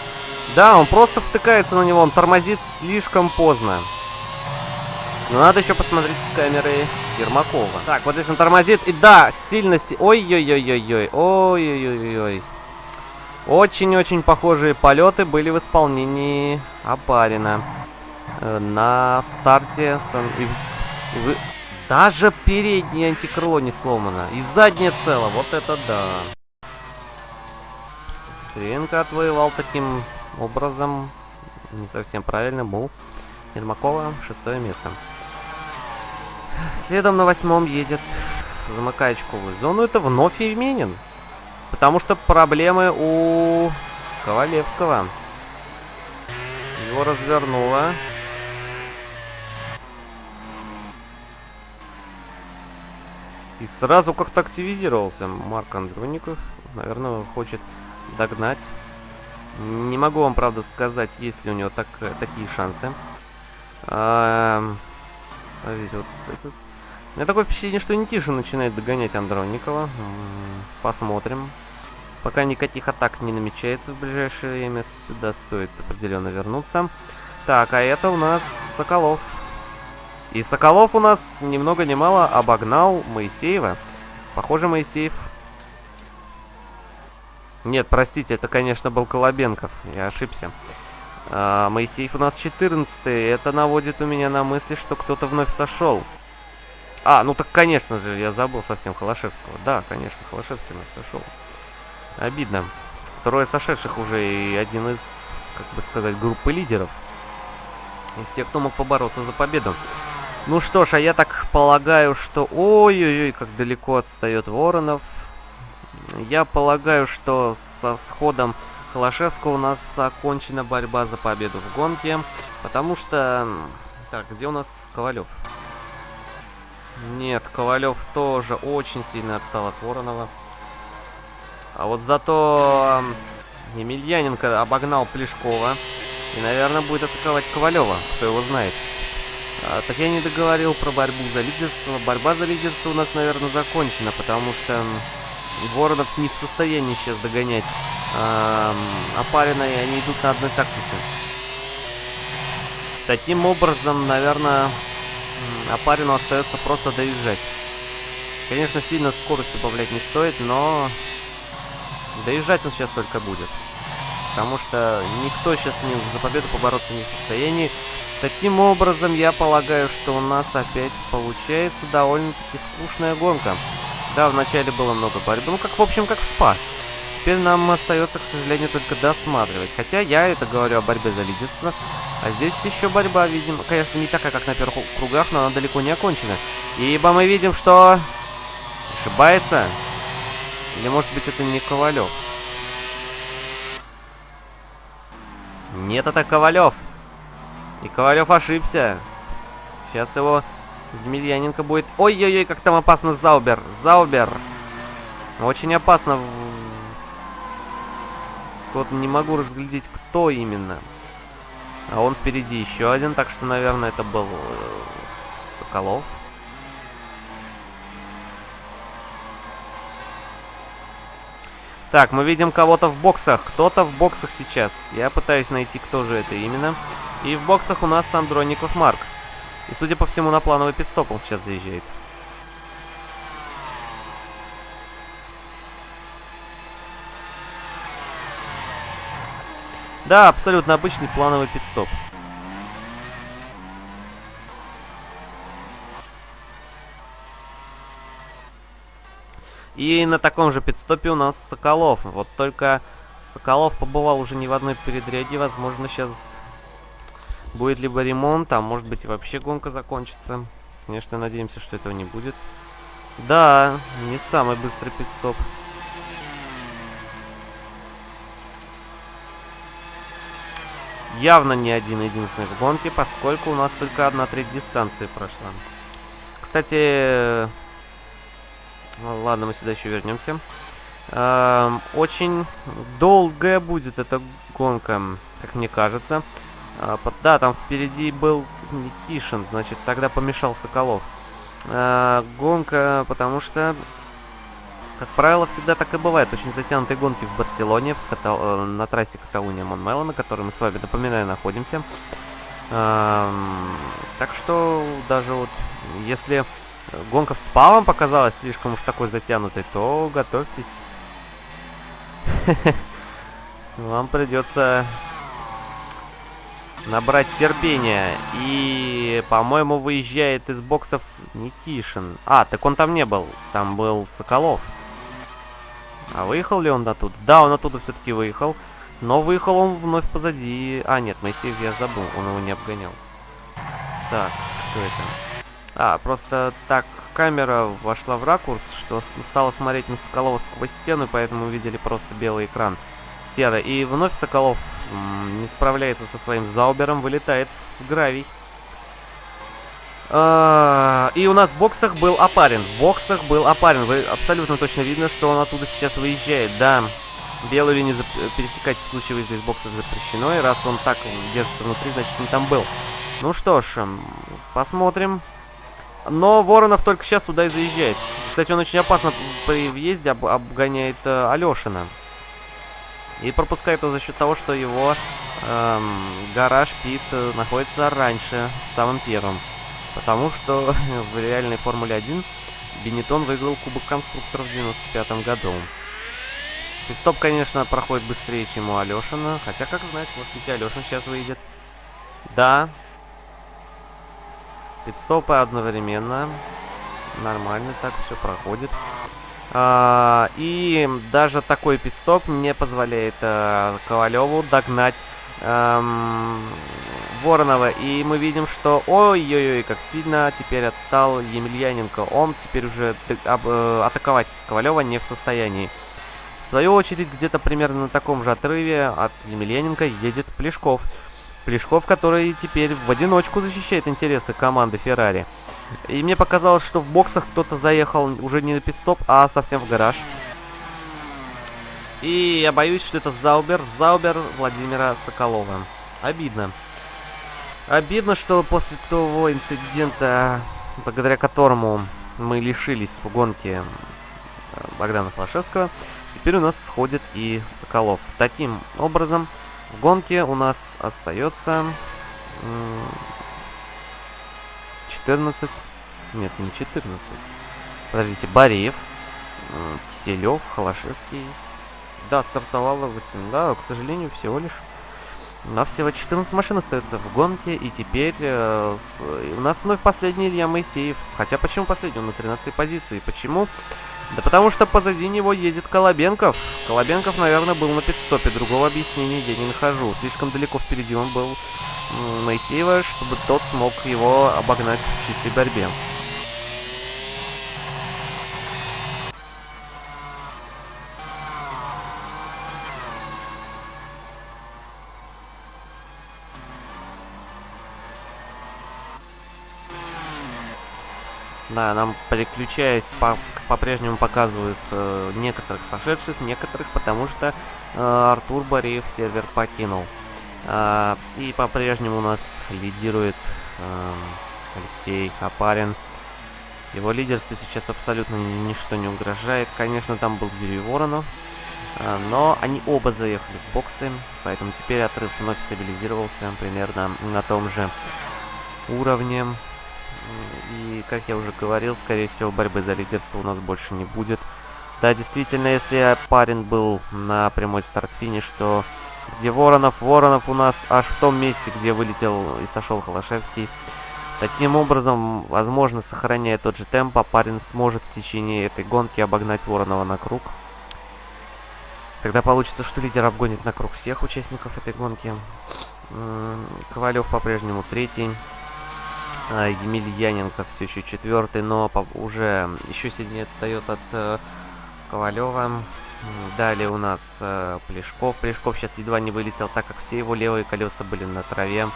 Да, он просто втыкается на него, он тормозит слишком поздно. Но надо еще посмотреть с камеры Ермакова. Так, вот здесь он тормозит. И да, сильно... Си... Ой-ой-ой-ой-ой. Ой-ой-ой-ой. Очень-очень похожие полеты были в исполнении Апарина. Э, на старте... Сан... И... И. Даже переднее антикрыло не сломано. И заднее цело. Вот это да. Кривенко отвоевал таким образом. Не совсем правильно. Был Ермакова шестое место. Следом на восьмом едет, очковую зону. Это вновь Евменин. Потому что проблемы у Ковалевского. Его развернуло. И сразу как-то активизировался Марк Андроников. Наверное, хочет догнать. Не могу вам, правда, сказать, есть ли у него так, такие шансы. А, Подождите, вот этот... У меня такое впечатление, что Нитишин начинает догонять Андроникова. Посмотрим. Пока никаких атак не намечается в ближайшее время, сюда стоит определенно вернуться. Так, а это у нас Соколов. И Соколов у нас ни много ни мало обогнал Моисеева. Похоже, Моисеев... Нет, простите, это, конечно, был Колобенков. Я ошибся. А, Моисеев у нас 14 -й. Это наводит у меня на мысли, что кто-то вновь сошел. А, ну так, конечно же, я забыл совсем Холошевского. Да, конечно, Холошевский у нас сошел. Обидно. Трое сошедших уже и один из, как бы сказать, группы лидеров. Из тех, кто мог побороться за победу. Ну что ж, а я так полагаю, что... Ой-ой-ой, как далеко отстает Воронов. Я полагаю, что со сходом Холошевского у нас окончена борьба за победу в гонке. Потому что... Так, где у нас Ковалев? Нет, Ковалев тоже очень сильно отстал от Воронова. А вот зато Емельяненко обогнал Плешкова. И, наверное, будет атаковать Ковалева, кто его знает. А, так я не договорил про борьбу за лидерство. Борьба за лидерство у нас, наверное, закончена, потому что Воронов не в состоянии сейчас догонять э, Апарина, и они идут на одной тактике. Таким образом, наверное, Апарину остается просто доезжать. Конечно, сильно скорость убавлять не стоит, но доезжать он сейчас только будет. Потому что никто сейчас не, за победу побороться не в состоянии. Таким образом, я полагаю, что у нас опять получается довольно-таки скучная гонка. Да, вначале было много борьбы. Ну, как, в общем, как в СПА. Теперь нам остается, к сожалению, только досматривать. Хотя я это говорю о борьбе за лидерство. А здесь еще борьба, видим, конечно, не такая, как на первых кругах, но она далеко не окончена. Ибо мы видим, что... Ошибается? Или, может быть, это не Ковалев? Нет, это Ковалев. И Ковалев ошибся. Сейчас его Емельяненко будет... Ой-ой-ой, как там опасно Заубер. Заубер. Очень опасно. Вот не могу разглядеть, кто именно. А он впереди еще один, так что, наверное, это был э, Соколов. Так, мы видим кого-то в боксах. Кто-то в боксах сейчас. Я пытаюсь найти, кто же это именно. И в боксах у нас Андроников Марк. И, судя по всему, на плановый пидстоп он сейчас заезжает. Да, абсолютно обычный плановый пидстоп. И на таком же пидстопе у нас Соколов. Вот только Соколов побывал уже не в одной передряге. Возможно, сейчас Будет либо ремонт, а может быть и вообще гонка закончится. Конечно, надеемся, что этого не будет. Да, не самый быстрый пидстоп. Явно не один единственный в гонке, поскольку у нас только одна треть дистанции прошла. Кстати, ладно, мы сюда еще вернемся. Очень долгая будет эта гонка, как мне кажется. А, да, там впереди был Никишин, значит, тогда помешал Соколов. А, гонка, потому что, как правило, всегда так и бывает. Очень затянутые гонки в Барселоне, в Катал... Э, на трассе Каталуния Монмело, на которой мы с вами, напоминаю, находимся. А, Так что даже вот если гонка с Павом показалась слишком уж такой затянутой, то готовьтесь. Вам придется набрать терпения. И, по-моему, выезжает из боксов Никишин. А, так он там не был. Там был Соколов. А выехал ли он оттуда? Да, он оттуда все-таки выехал. Но выехал он вновь позади. А, нет, Моисеев я забыл. Он его не обгонял. Так, что это? А, просто так камера вошла в ракурс, что стала смотреть на Соколова сквозь стену, поэтому увидели просто белый экран серый. И вновь Соколов не справляется со своим Заубером, вылетает в гравий. А, и у нас в боксах был опарен. В боксах был опарен. Вы абсолютно точно видно, что он оттуда сейчас выезжает. Да, белую линию пересекать в случае выезда из боксов запрещено. И раз он так держится внутри, значит он там был. Ну что ж, посмотрим. Но Воронов только сейчас туда и заезжает. Кстати, он очень опасно при въезде об обгоняет э, Алешина. И пропускает его за счет того, что его эм, гараж Пит э, находится раньше, самым первым. Потому что в реальной Формуле 1 Бенетон выиграл Кубок конструкторов в 95 году. Пидстоп, конечно, проходит быстрее, чем у Алешина. Хотя, как знать, может быть, Алешин сейчас выйдет. Да. Пидстопы одновременно. Нормально так все проходит. А, и даже такой пидстоп не позволяет а, Ковалеву догнать эм, Воронова. И мы видим, что ой-ой-ой, как сильно теперь отстал Емельяненко. Он теперь уже э, атаковать Ковалева не в состоянии. В свою очередь, где-то примерно на таком же отрыве от Емельяненко едет Плешков. Плешков, который теперь в одиночку защищает интересы команды Феррари. И мне показалось, что в боксах кто-то заехал уже не на пидстоп, а совсем в гараж. И я боюсь, что это Заубер, Заубер Владимира Соколова. Обидно. Обидно, что после того инцидента, благодаря которому мы лишились в гонке э, Богдана Флашевского, теперь у нас сходит и Соколов. Таким образом, в гонке у нас остается 14. Нет, не 14. Подождите, Бареев, Киселев, Холошевский. Да, стартовало 8. Да, к сожалению, всего лишь. На всего 14 машин остается в гонке, и теперь э, с, у нас вновь последний Илья Моисеев. Хотя почему последний? Он на 13 позиции. Почему? Да потому что позади него едет Колобенков. Колобенков, наверное, был на пидстопе. Другого объяснения я не нахожу. Слишком далеко впереди он был Моисеева, чтобы тот смог его обогнать в чистой борьбе. Да, нам переключаясь по-прежнему по показывают э, некоторых сошедших, некоторых, потому что э, Артур Бореев сервер покинул. Э, и по-прежнему у нас лидирует э, Алексей Хапарин. Его лидерству сейчас абсолютно ничто не угрожает. Конечно, там был Юрий Воронов, э, но они оба заехали в боксы, поэтому теперь отрыв вновь стабилизировался примерно на том же уровне. И, как я уже говорил, скорее всего, борьбы за лидерство у нас больше не будет. Да, действительно, если парень был на прямой старт-финиш, то где Воронов? Воронов у нас аж в том месте, где вылетел и сошел Холошевский. Таким образом, возможно, сохраняя тот же темп, парень сможет в течение этой гонки обогнать Воронова на круг. Тогда получится, что лидер обгонит на круг всех участников этой гонки. Ковалев по-прежнему третий. А, Емельяненко все еще четвертый, но уже еще сильнее отстает от э, Ковалева. Далее у нас э, Плешков. Плешков сейчас едва не вылетел, так как все его левые колеса были на траве.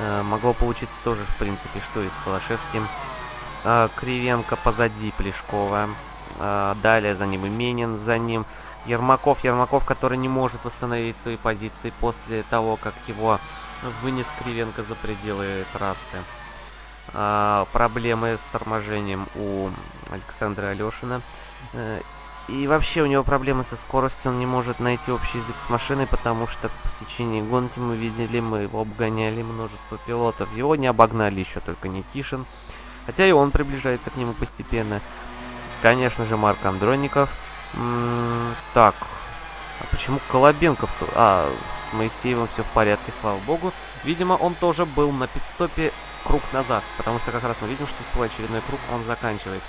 Э, могло получиться тоже, в принципе, что и с Холошевским. Э, Кривенко позади Плешкова. Э, далее за ним Именин, за ним Ермаков. Ермаков, который не может восстановить свои позиции после того, как его вынес Кривенко за пределы трассы. Э, проблемы с торможением у Александра Алешина. Э, И вообще у него проблемы со скоростью, он не может найти общий язык с машиной, потому что в течение гонки мы видели, мы его обгоняли множество пилотов. Его не обогнали еще только Никишин, хотя и он приближается к нему постепенно. Конечно же, Марк Андроников. М -м так, а почему Колобенков-то? А, с Моисеевым все в порядке, слава богу. Видимо, он тоже был на пидстопе круг назад, потому что как раз мы видим, что свой очередной круг он заканчивает.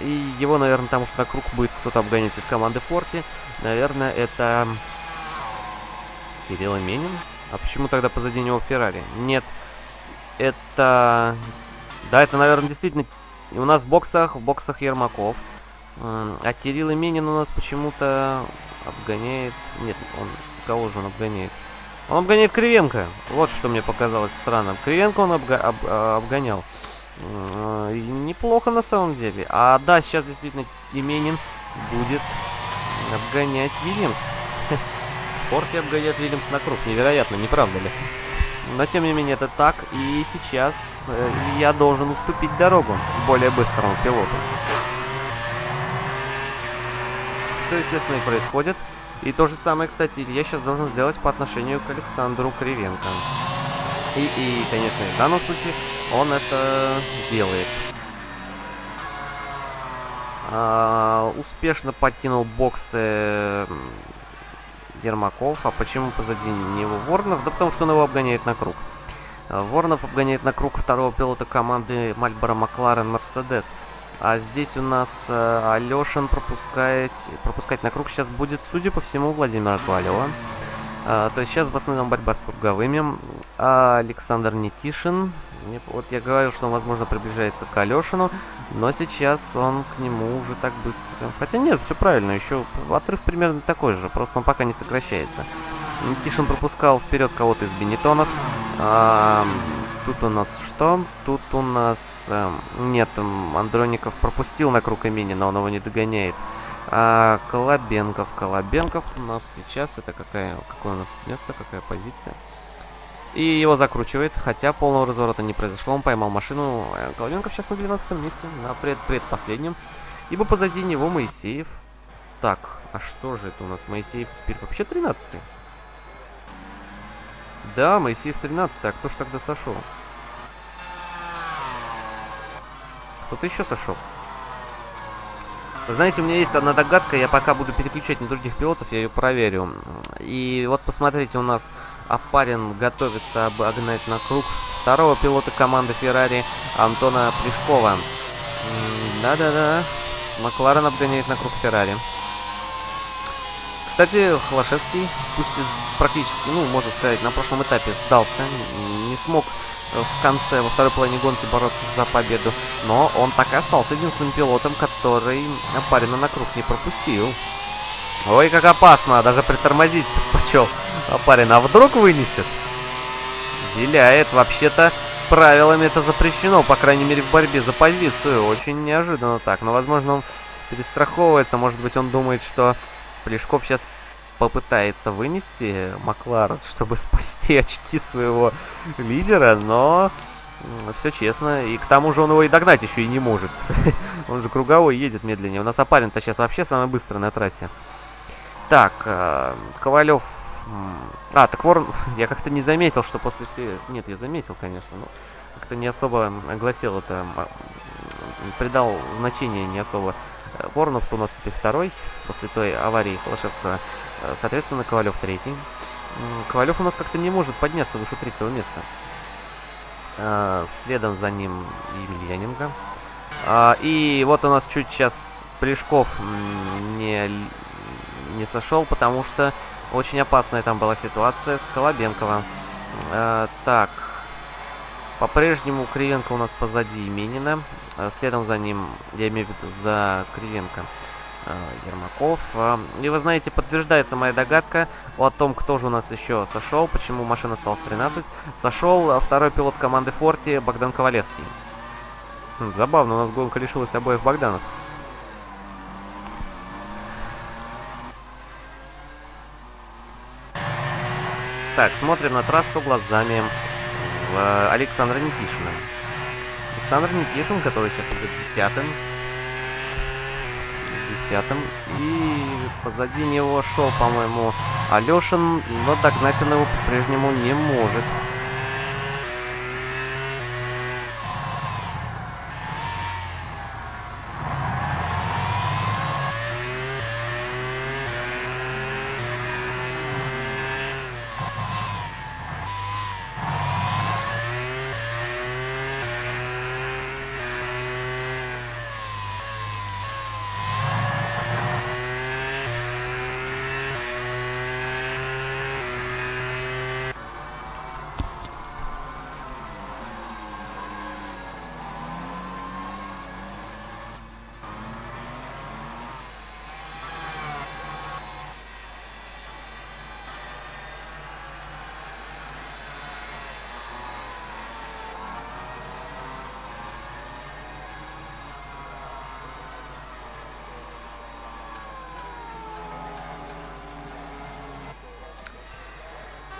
И его, наверное, там уж на круг будет кто-то обгонять из команды Форти. Наверное, это Кирилл Именин. А почему тогда позади него Феррари? Нет, это... Да, это, наверное, действительно... У нас в боксах, в боксах Ермаков. А Кирилл Именин у нас почему-то обгоняет... Нет, он... Кого же он обгоняет? Он обгоняет Кривенко. Вот что мне показалось странным. Кривенко он обга... об... А, обгонял. Неплохо на самом деле. А да, сейчас действительно Именин будет обгонять Вильямс. Форти обгоняет Вильямс на круг. Невероятно, не правда ли? Но тем не менее это так. И сейчас э, я должен уступить дорогу более быстрому пилоту. Что, естественно, и происходит. И то же самое, кстати, я сейчас должен сделать по отношению к Александру Кривенко. И, и, конечно, в данном случае он это делает. А, успешно покинул боксы Ермаков. А почему позади него Воронов? Да потому что он его обгоняет на круг. Воронов обгоняет на круг второго пилота команды Мальборо Макларен Мерседес. А здесь у нас э, Алешин пропускает, пропускать на круг сейчас будет, судя по всему, Владимир Ковалева. А, то есть сейчас в основном борьба с круговыми. А Александр Никишин. Вот я говорил, что он, возможно, приближается к Алешину, но сейчас он к нему уже так быстро. Хотя нет, все правильно, еще отрыв примерно такой же, просто он пока не сокращается. Никишин пропускал вперед кого-то из Бенетонов. А, Тут у нас что? Тут у нас... Э, нет, Андроников пропустил на круг имени, но он его не догоняет. А Колобенков. Колобенков у нас сейчас... Это какая, какое у нас место, какая позиция? И его закручивает, хотя полного разворота не произошло. Он поймал машину. Э, Колобенков сейчас на 12 месте, на пред предпоследнем. Ибо позади него Моисеев. Так, а что же это у нас? Моисеев теперь вообще 13 -й? Да, Моисеев 13 а кто ж тогда сошел? Кто-то еще сошел. знаете, у меня есть одна догадка, я пока буду переключать на других пилотов, я ее проверю. И вот посмотрите, у нас Апарин готовится обогнать на круг второго пилота команды Феррари Антона Плешкова. Да-да-да, Макларен обгоняет на круг Феррари. Кстати, Холошевский, пусть и практически, ну, можно сказать, на прошлом этапе сдался, не смог э, в конце, во второй половине гонки бороться за победу, но он так и остался единственным пилотом, который Апарина на круг не пропустил. Ой, как опасно, даже притормозить предпочел Апарина. А вдруг вынесет? Виляет, вообще-то правилами это запрещено, по крайней мере в борьбе за позицию. Очень неожиданно так, но возможно он перестраховывается, может быть он думает, что Плешков сейчас попытается вынести Макларен, чтобы спасти очки своего лидера, но все честно. И к тому же он его и догнать еще и не может. он же круговой едет медленнее. У нас Апарин-то сейчас вообще самый быстрый на трассе. Так, э, Ковалев... А, так Ворон... Я как-то не заметил, что после всей... Нет, я заметил, конечно, но как-то не особо огласил это... Придал значение не особо Воронов у нас теперь второй, после той аварии Холошевского. Э, соответственно, Ковалев третий. Ковалев у нас как-то не может подняться выше третьего места. Э, следом за ним Емельяненко. А, и вот у нас чуть сейчас Плешков не, не сошел, потому что очень опасная там была ситуация с Колобенковым. А, так, по-прежнему Кривенко у нас позади Именина. А следом за ним, я имею в виду за Кривенко, а, Ермаков. А, и вы знаете, подтверждается моя догадка о том, кто же у нас еще сошел, почему машина осталась 13. Сошел второй пилот команды Форти Богдан Ковалевский. Хм, забавно, у нас гонка лишилась обоих Богданов. Так, смотрим на трассу глазами э, Александра Никишина. Александр Никишин, который сейчас будет десятым. десятым. И позади него шел, по-моему, Алешин, но догнать он его по-прежнему не может.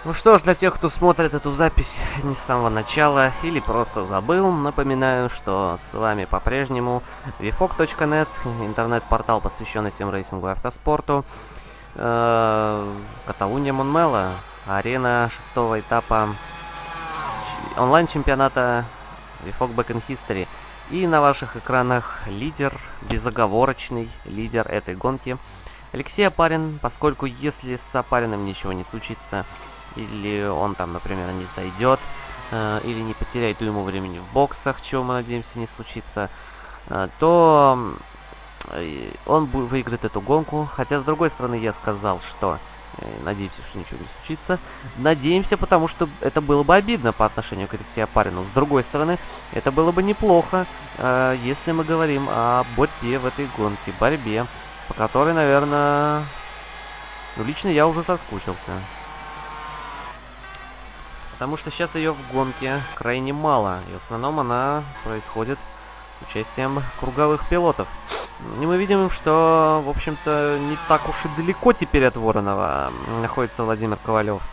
Ну что ж, для тех, кто смотрит эту запись не с самого начала или просто забыл, напоминаю, что с вами по-прежнему vfog.net, интернет-портал, посвященный симрейсингу и автоспорту, э, Каталуния Монмела, арена шестого этапа онлайн-чемпионата VFOG Back in History. И на ваших экранах лидер, безоговорочный лидер этой гонки, Алексей Апарин, поскольку если с Апариным ничего не случится, или он там, например, не зайдет, э, или не потеряет уйму времени в боксах, чего мы надеемся не случится, э, то э, он выиграет эту гонку. Хотя, с другой стороны, я сказал, что э, надеемся, что ничего не случится. Надеемся, потому что это было бы обидно по отношению к Алексею Апарину. С другой стороны, это было бы неплохо, э, если мы говорим о борьбе в этой гонке. Борьбе, по которой, наверное... Ну, лично я уже соскучился. Потому что сейчас ее в гонке крайне мало. И в основном она происходит с участием круговых пилотов. И мы видим, что, в общем-то, не так уж и далеко теперь от Воронова находится Владимир Ковалев.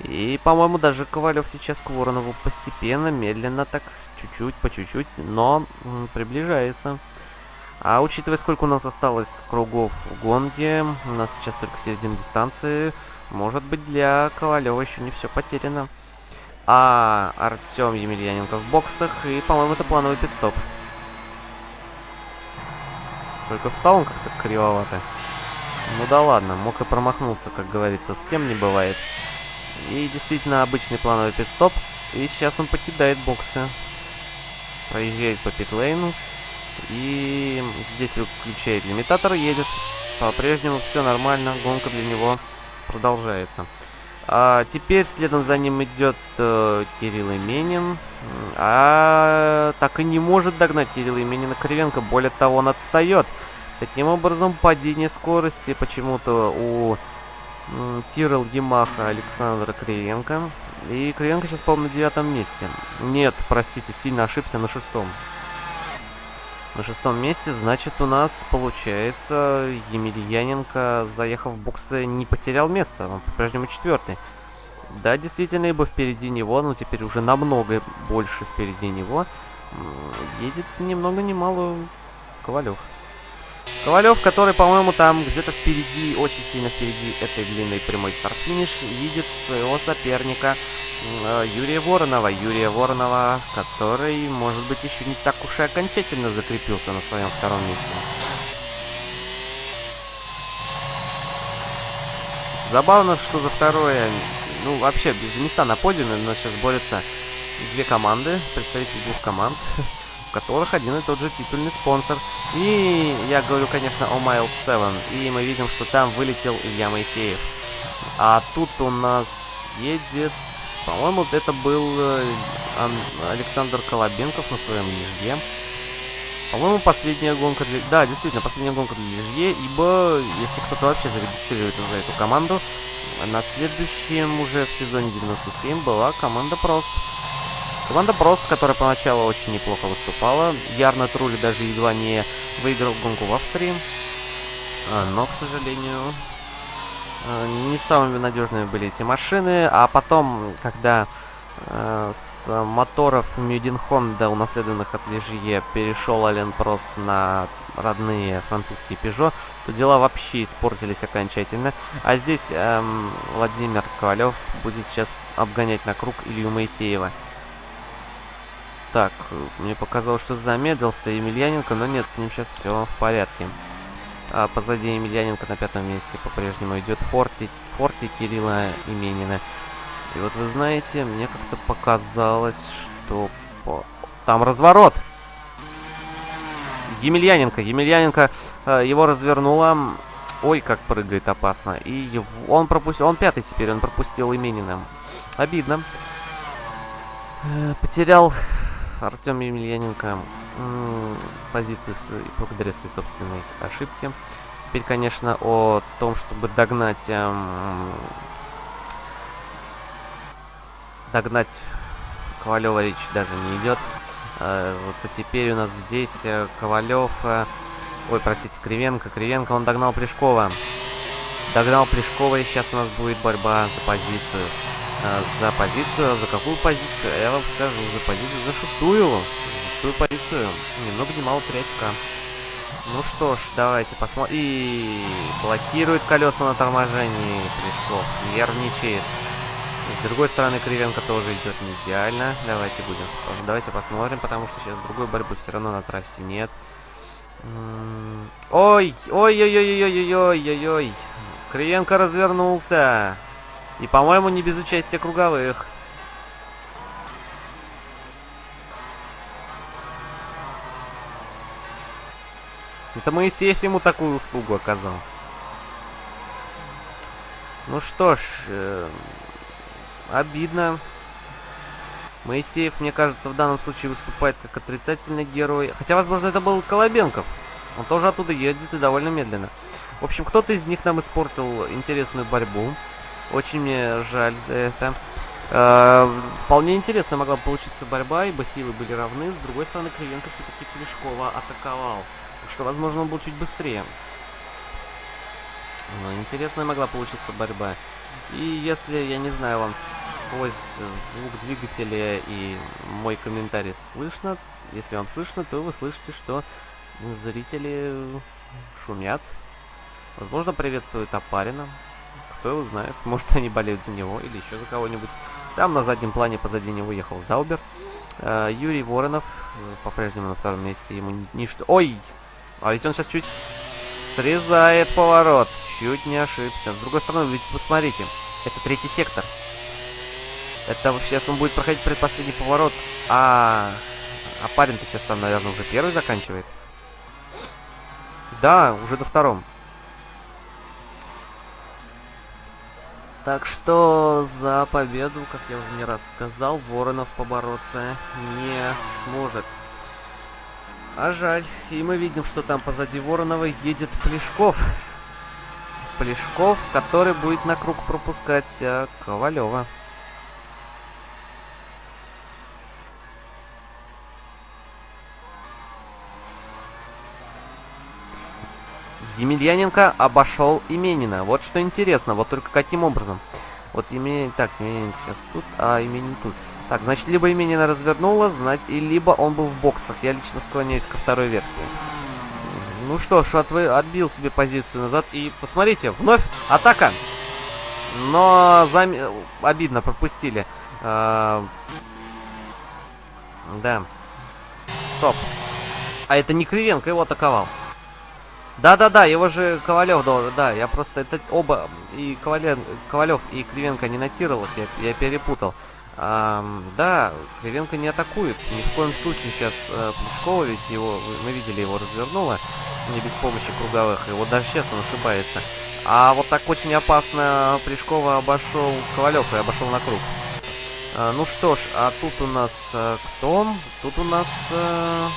И, по-моему, даже Ковалев сейчас к Воронову постепенно, медленно, так, чуть-чуть, по чуть-чуть, но приближается. А учитывая, сколько у нас осталось кругов в гонке, у нас сейчас только середина дистанции, может быть, для Ковалева еще не все потеряно а Артем Емельяненко в боксах. И, по-моему, это плановый пидстоп. Только встал он как-то кривовато. Ну да ладно, мог и промахнуться, как говорится, с кем не бывает. И действительно обычный плановый пидстоп. И сейчас он покидает боксы. Проезжает по питлейну. И здесь выключает лимитатор, едет. По-прежнему все нормально, гонка для него продолжается. А теперь следом за ним идет э, Кирилл Именин. А так и не может догнать Кирилла Именина Кривенко. Более того, он отстает. Таким образом, падение скорости почему-то у Тирл Ямаха Александра Кривенко. И Кривенко сейчас, по-моему, на девятом месте. Нет, простите, сильно ошибся на шестом. На шестом месте, значит, у нас, получается, Емельяненко, заехав в боксы, не потерял место. Он по-прежнему четвертый. Да, действительно, ибо впереди него, но теперь уже намного больше впереди него, едет ни много ни мало Ковалев. Ковалев, который, по-моему, там где-то впереди, очень сильно впереди этой длинной прямой старт-финиш, видит своего соперника э, Юрия Воронова. Юрия Воронова, который, может быть, еще не так уж и окончательно закрепился на своем втором месте. Забавно, что за второе, ну, вообще, без места на подиуме у нас сейчас борются две команды, представители двух команд. которых один и тот же титульный спонсор. И я говорю, конечно, о Mild 7. И мы видим, что там вылетел Илья Моисеев. А тут у нас едет... По-моему, это был э, Александр Колобенков на своем лижге. По-моему, последняя гонка для... Да, действительно, последняя гонка для лижге, ибо если кто-то вообще зарегистрируется за эту команду, на следующем уже в сезоне 97 была команда Прост. Команда Прост, которая поначалу очень неплохо выступала. Ярно Трули даже едва не выиграл гонку в Австрии. А, но, к сожалению, а, не самыми надежными были эти машины. А потом, когда Э, с моторов Мюдин Honda, унаследованных от Лежье, перешел Ален просто на родные французские Peugeot, то дела вообще испортились окончательно. А здесь эм, Владимир Ковалев будет сейчас обгонять на круг Илью Моисеева. Так, мне показалось, что замедлился Емельяненко, но нет, с ним сейчас все в порядке. А позади Емельяненко на пятом месте по-прежнему идет Форти, Форти Кирилла Именина. И вот вы знаете, мне как-то показалось, что... По... Там разворот! Емельяненко. Емельяненко э, его развернула. Ой, как прыгает опасно. И его... он пропустил... Он пятый теперь, он пропустил Именина. Обидно. Э, потерял Артем Емельяненко позицию с... благодаря своей собственной ошибке. Теперь, конечно, о том, чтобы догнать эм, догнать Ковалева речь даже не идет. Э, зато теперь у нас здесь э, Ковалев... Э, ой, простите, Кривенко. Кривенко, он догнал Плешкова. Догнал Плешкова, и сейчас у нас будет борьба за позицию. За позицию, за какую позицию? Я вам скажу, за позицию, за шестую. За шестую позицию. Ни много ни мало 3 очка. Ну что ж, давайте посмотрим. И блокирует колеса на торможении Плешков. Нервничает. С другой стороны, Кривенко тоже идет не идеально. Давайте будем. Давайте посмотрим, потому что сейчас другой борьбы все равно на трассе нет. Ой, ой-ой-ой-ой-ой-ой-ой-ой. Кривенко развернулся. И, по-моему, не без участия круговых. Это Моисеев ему такую услугу оказал. Ну что ж, э, Обидно. Моисеев, мне кажется, в данном случае выступает как отрицательный герой. Хотя, возможно, это был Колобенков. Он тоже оттуда едет и довольно медленно. В общем, кто-то из них нам испортил интересную борьбу. Очень мне жаль за это. Э, вполне интересно могла получиться борьба, ибо силы были равны. С другой стороны, Кривенко все-таки Плешкова атаковал. Так что, возможно, он был чуть быстрее. Но интересная могла получиться борьба. И если, я не знаю, вам сквозь звук двигателя и мой комментарий слышно, если вам слышно, то вы слышите, что зрители шумят. Возможно, приветствуют Апарина. Кто его знает. Может, они болеют за него или еще за кого-нибудь. Там на заднем плане позади него ехал Заубер. Э, Юрий Воронов э, по-прежнему на втором месте. Ему ничто... Ой! А ведь он сейчас чуть срезает поворот. Чуть не ошибся. С другой стороны, ведь посмотрите, это третий сектор. Это сейчас он будет проходить предпоследний поворот. А, а парень-то сейчас там, наверное, уже первый заканчивает. Да, уже до втором. Так что за победу, как я уже не раз сказал, Воронов побороться не сможет. А жаль. И мы видим, что там позади Воронова едет Плешков. Плешков, который будет на круг пропускать а, Ковалева. Емельяненко обошел Именина. Вот что интересно, вот только каким образом. Вот Именин... Так, Именинка сейчас тут, а Именин тут. Так, значит, либо Именина развернула, знать, и либо он был в боксах. Я лично склоняюсь ко второй версии. Ну что ж, от, отбил себе позицию назад. И посмотрите, вновь атака. Но зам... обидно, пропустили. А... Да. Стоп. А это не Кривенко его атаковал. Да-да-да, его же Ковалев дал. Да, я просто это оба и Ковалев, Ковалев и Кривенко не нотировал, я, я перепутал. А, да, Кривенко не атакует. Ни в коем случае сейчас э, Плешкова, ведь его, мы видели, его развернуло не без помощи круговых. И вот даже сейчас он ошибается. А вот так очень опасно Плешкова обошел Ковалев и обошел на круг. А, ну что ж, а тут у нас а, кто? Тут у нас а,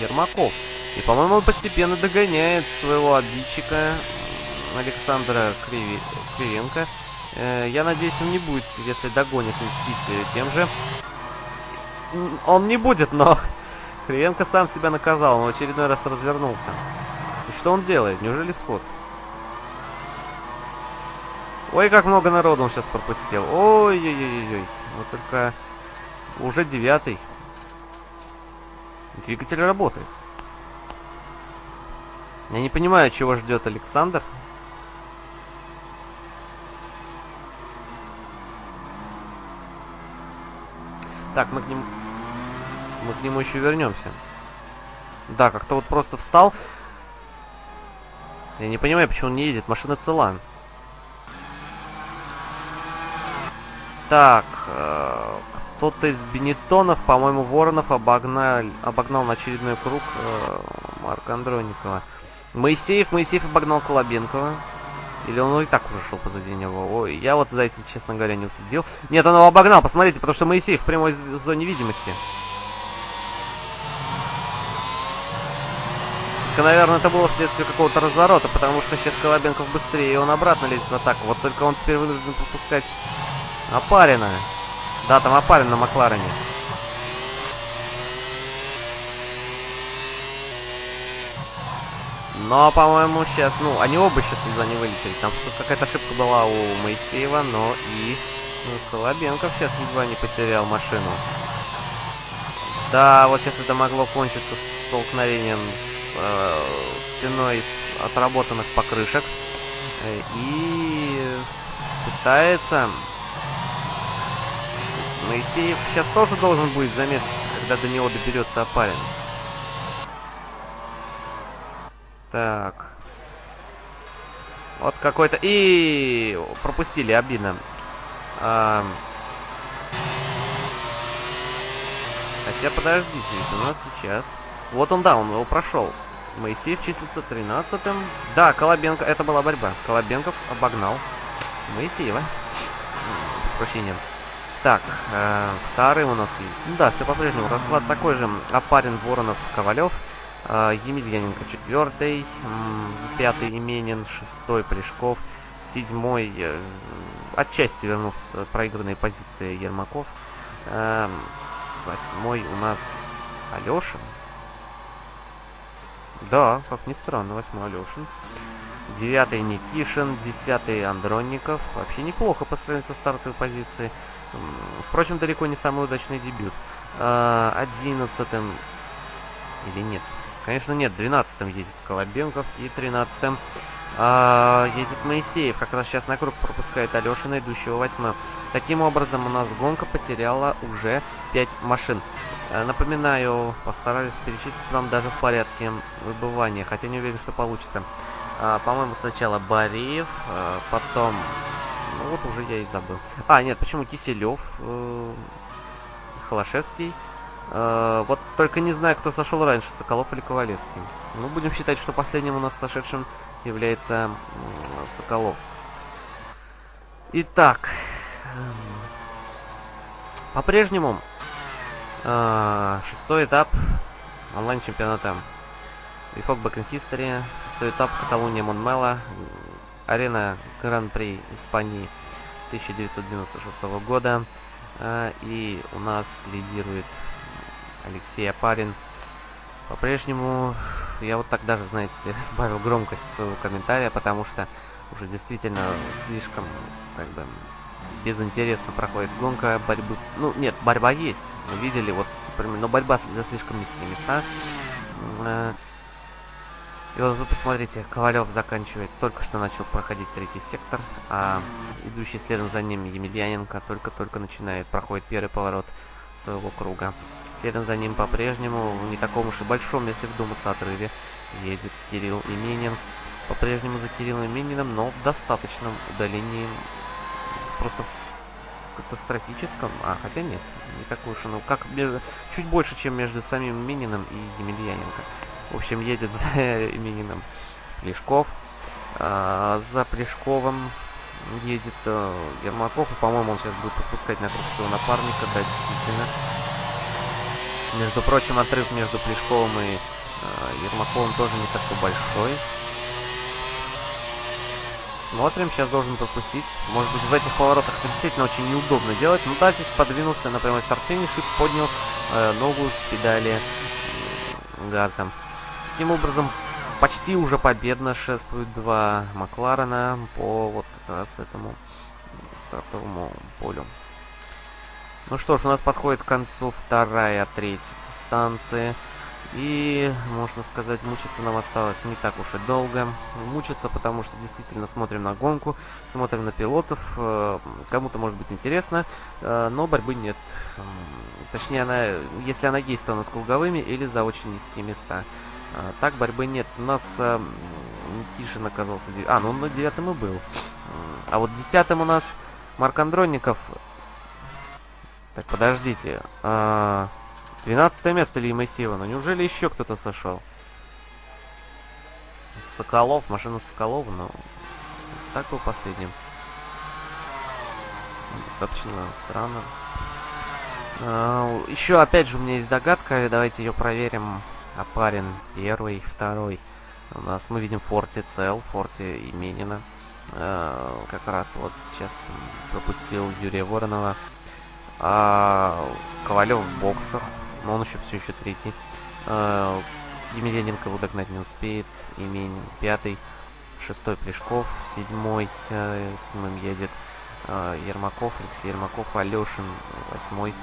Ермаков. И, по-моему, он постепенно догоняет своего обидчика Александра Криви... Кривенко. Э, я надеюсь, он не будет, если догонит, мстить тем же. Он не будет, но Кривенко сам себя наказал, он в очередной раз развернулся. И что он делает? Неужели сход? Ой, как много народу он сейчас пропустил. Ой-ой-ой-ой. Вот только уже девятый. Двигатель работает. Я не понимаю, чего ждет Александр. Так, мы к нему... Мы к нему еще вернемся. Да, как-то вот просто встал. Я не понимаю, почему он не едет. Машина цела. Так, э, кто-то из Бенетонов, по-моему, Воронов обогнал, обогнал на очередной круг э, Марка Андроникова. Моисеев, Моисеев обогнал Колобенкова. Или он и так уже шел позади него? Ой, я вот за этим, честно говоря, не уследил. Нет, он его обогнал, посмотрите, потому что Моисеев в прямой зоне видимости. Только, наверное, это было вследствие какого-то разворота, потому что сейчас Колобенков быстрее, и он обратно лезет в атаку. Вот только он теперь вынужден пропускать Опарина. Да, там Опарин на Макларене. Но, по-моему, сейчас, ну, они оба сейчас едва не вылетели. Там что какая-то ошибка была у Моисеева, но и ну, Колобенков сейчас едва не потерял машину. Да, вот сейчас это могло кончиться столкновением с э, стеной из отработанных покрышек. Э, и пытается Моисеев сейчас тоже должен будет заметиться, когда до него доберется Апарин. Так. Вот какой-то... И пропустили, обидно. А... Хотя, подождите, ведь у нас сейчас... Вот он, да, он его прошел. Моисеев числится 13-м. Да, Колобенко, это была борьба. Колобенков обогнал Моисеева. С прощением. Так, э, вторым у нас... Ну да, все по-прежнему. Расклад такой же. Апарин, Воронов, Ковалев. Э, Емельяненко четвертый. Пятый Именин. Шестой Плешков. Седьмой... Э, отчасти вернулся проигранные позиции Ермаков. Э, восьмой у нас Алешин. Да, как ни странно, восьмой Алешин. Девятый Никишин, десятый Андронников. Вообще неплохо по сравнению со стартовой позицией. Впрочем, далеко не самый удачный дебют. А, одиннадцатым... Или нет? Конечно, нет. Двенадцатым едет Колобенков. И тринадцатым а, едет Моисеев. Как раз сейчас на круг пропускает Алешина, идущего восьмым. Таким образом, у нас гонка потеряла уже 5 машин. А, напоминаю, постараюсь перечислить вам даже в порядке выбывания, хотя не уверен, что получится. А, По-моему, сначала Бариев, а, потом... Ну вот уже я и забыл. А, нет, почему Киселев, э, Холошевский. Э, вот только не знаю, кто сошел раньше, Соколов или Ковалевский. Ну, будем считать, что последним у нас сошедшим является э, Соколов. Итак, эм, по-прежнему э, шестой этап онлайн-чемпионата Вифок in History Шестой этап Каталуния Монмела. Арена Гран-при Испании 1996 года. А, и у нас лидирует Алексей Апарин. По-прежнему я вот так даже, знаете сбавил громкость своего комментария, потому что уже действительно слишком, как бы, безинтересно проходит гонка борьбы. Ну, нет, борьба есть. Мы видели, вот, например, но борьба за слишком низкие места. А, и вот вы посмотрите, Ковалев заканчивает, только что начал проходить третий сектор, а идущий следом за ним Емельяненко только-только начинает, проходит первый поворот своего круга. Следом за ним по-прежнему, в не таком уж и большом, если вдуматься, отрыве, едет Кирилл Именин. По-прежнему за Кириллом Имениным, но в достаточном удалении, просто в катастрофическом, а, хотя нет, не такой уж, ну, как, чуть больше, чем между самим Имениным и Емельяненко. В общем, едет за именином Плешков. А, за Плешковым едет а, Ермаков. И, по-моему, он сейчас будет пропускать на круг своего напарника. Да, действительно. Между прочим, отрыв между Плешковым и а, Ермаковым тоже не такой большой. Смотрим, сейчас должен пропустить. Может быть, в этих поворотах действительно очень неудобно делать. Ну да, здесь подвинулся на прямой старт-финиш и поднял э, ногу с педали газа. Таким образом, почти уже победно шествуют два Макларена по вот как раз этому стартовому полю. Ну что ж, у нас подходит к концу вторая третья дистанции. И, можно сказать, мучиться нам осталось не так уж и долго. Мучиться, потому что действительно смотрим на гонку, смотрим на пилотов. Э, кому-то может быть интересно, э, но борьбы нет. Точнее, она, если она есть, то она с круговыми или за очень низкие места. Э, так борьбы нет. У нас Никишин оказался... А, ну он на девятом и был. А вот десятым у нас Марк Андронников. Так, подождите. А... 12 место Ли Моисеева. Ну неужели еще кто-то сошел? Соколов, машина Соколова, но так был последним. Достаточно странно. А, еще, опять же, у меня есть догадка, давайте ее проверим. Апарин первый, второй. У нас мы видим Форти цел, Форти Именина. А, как раз вот сейчас пропустил Юрия Воронова. А, Ковалев в боксах но он еще все еще третий. А, Емельяненко его догнать не успеет. Именин пятый. Шестой Плешков. Седьмой. Э, седьмым едет э, Ермаков. Алексей Ермаков. Алешин. Восьмой.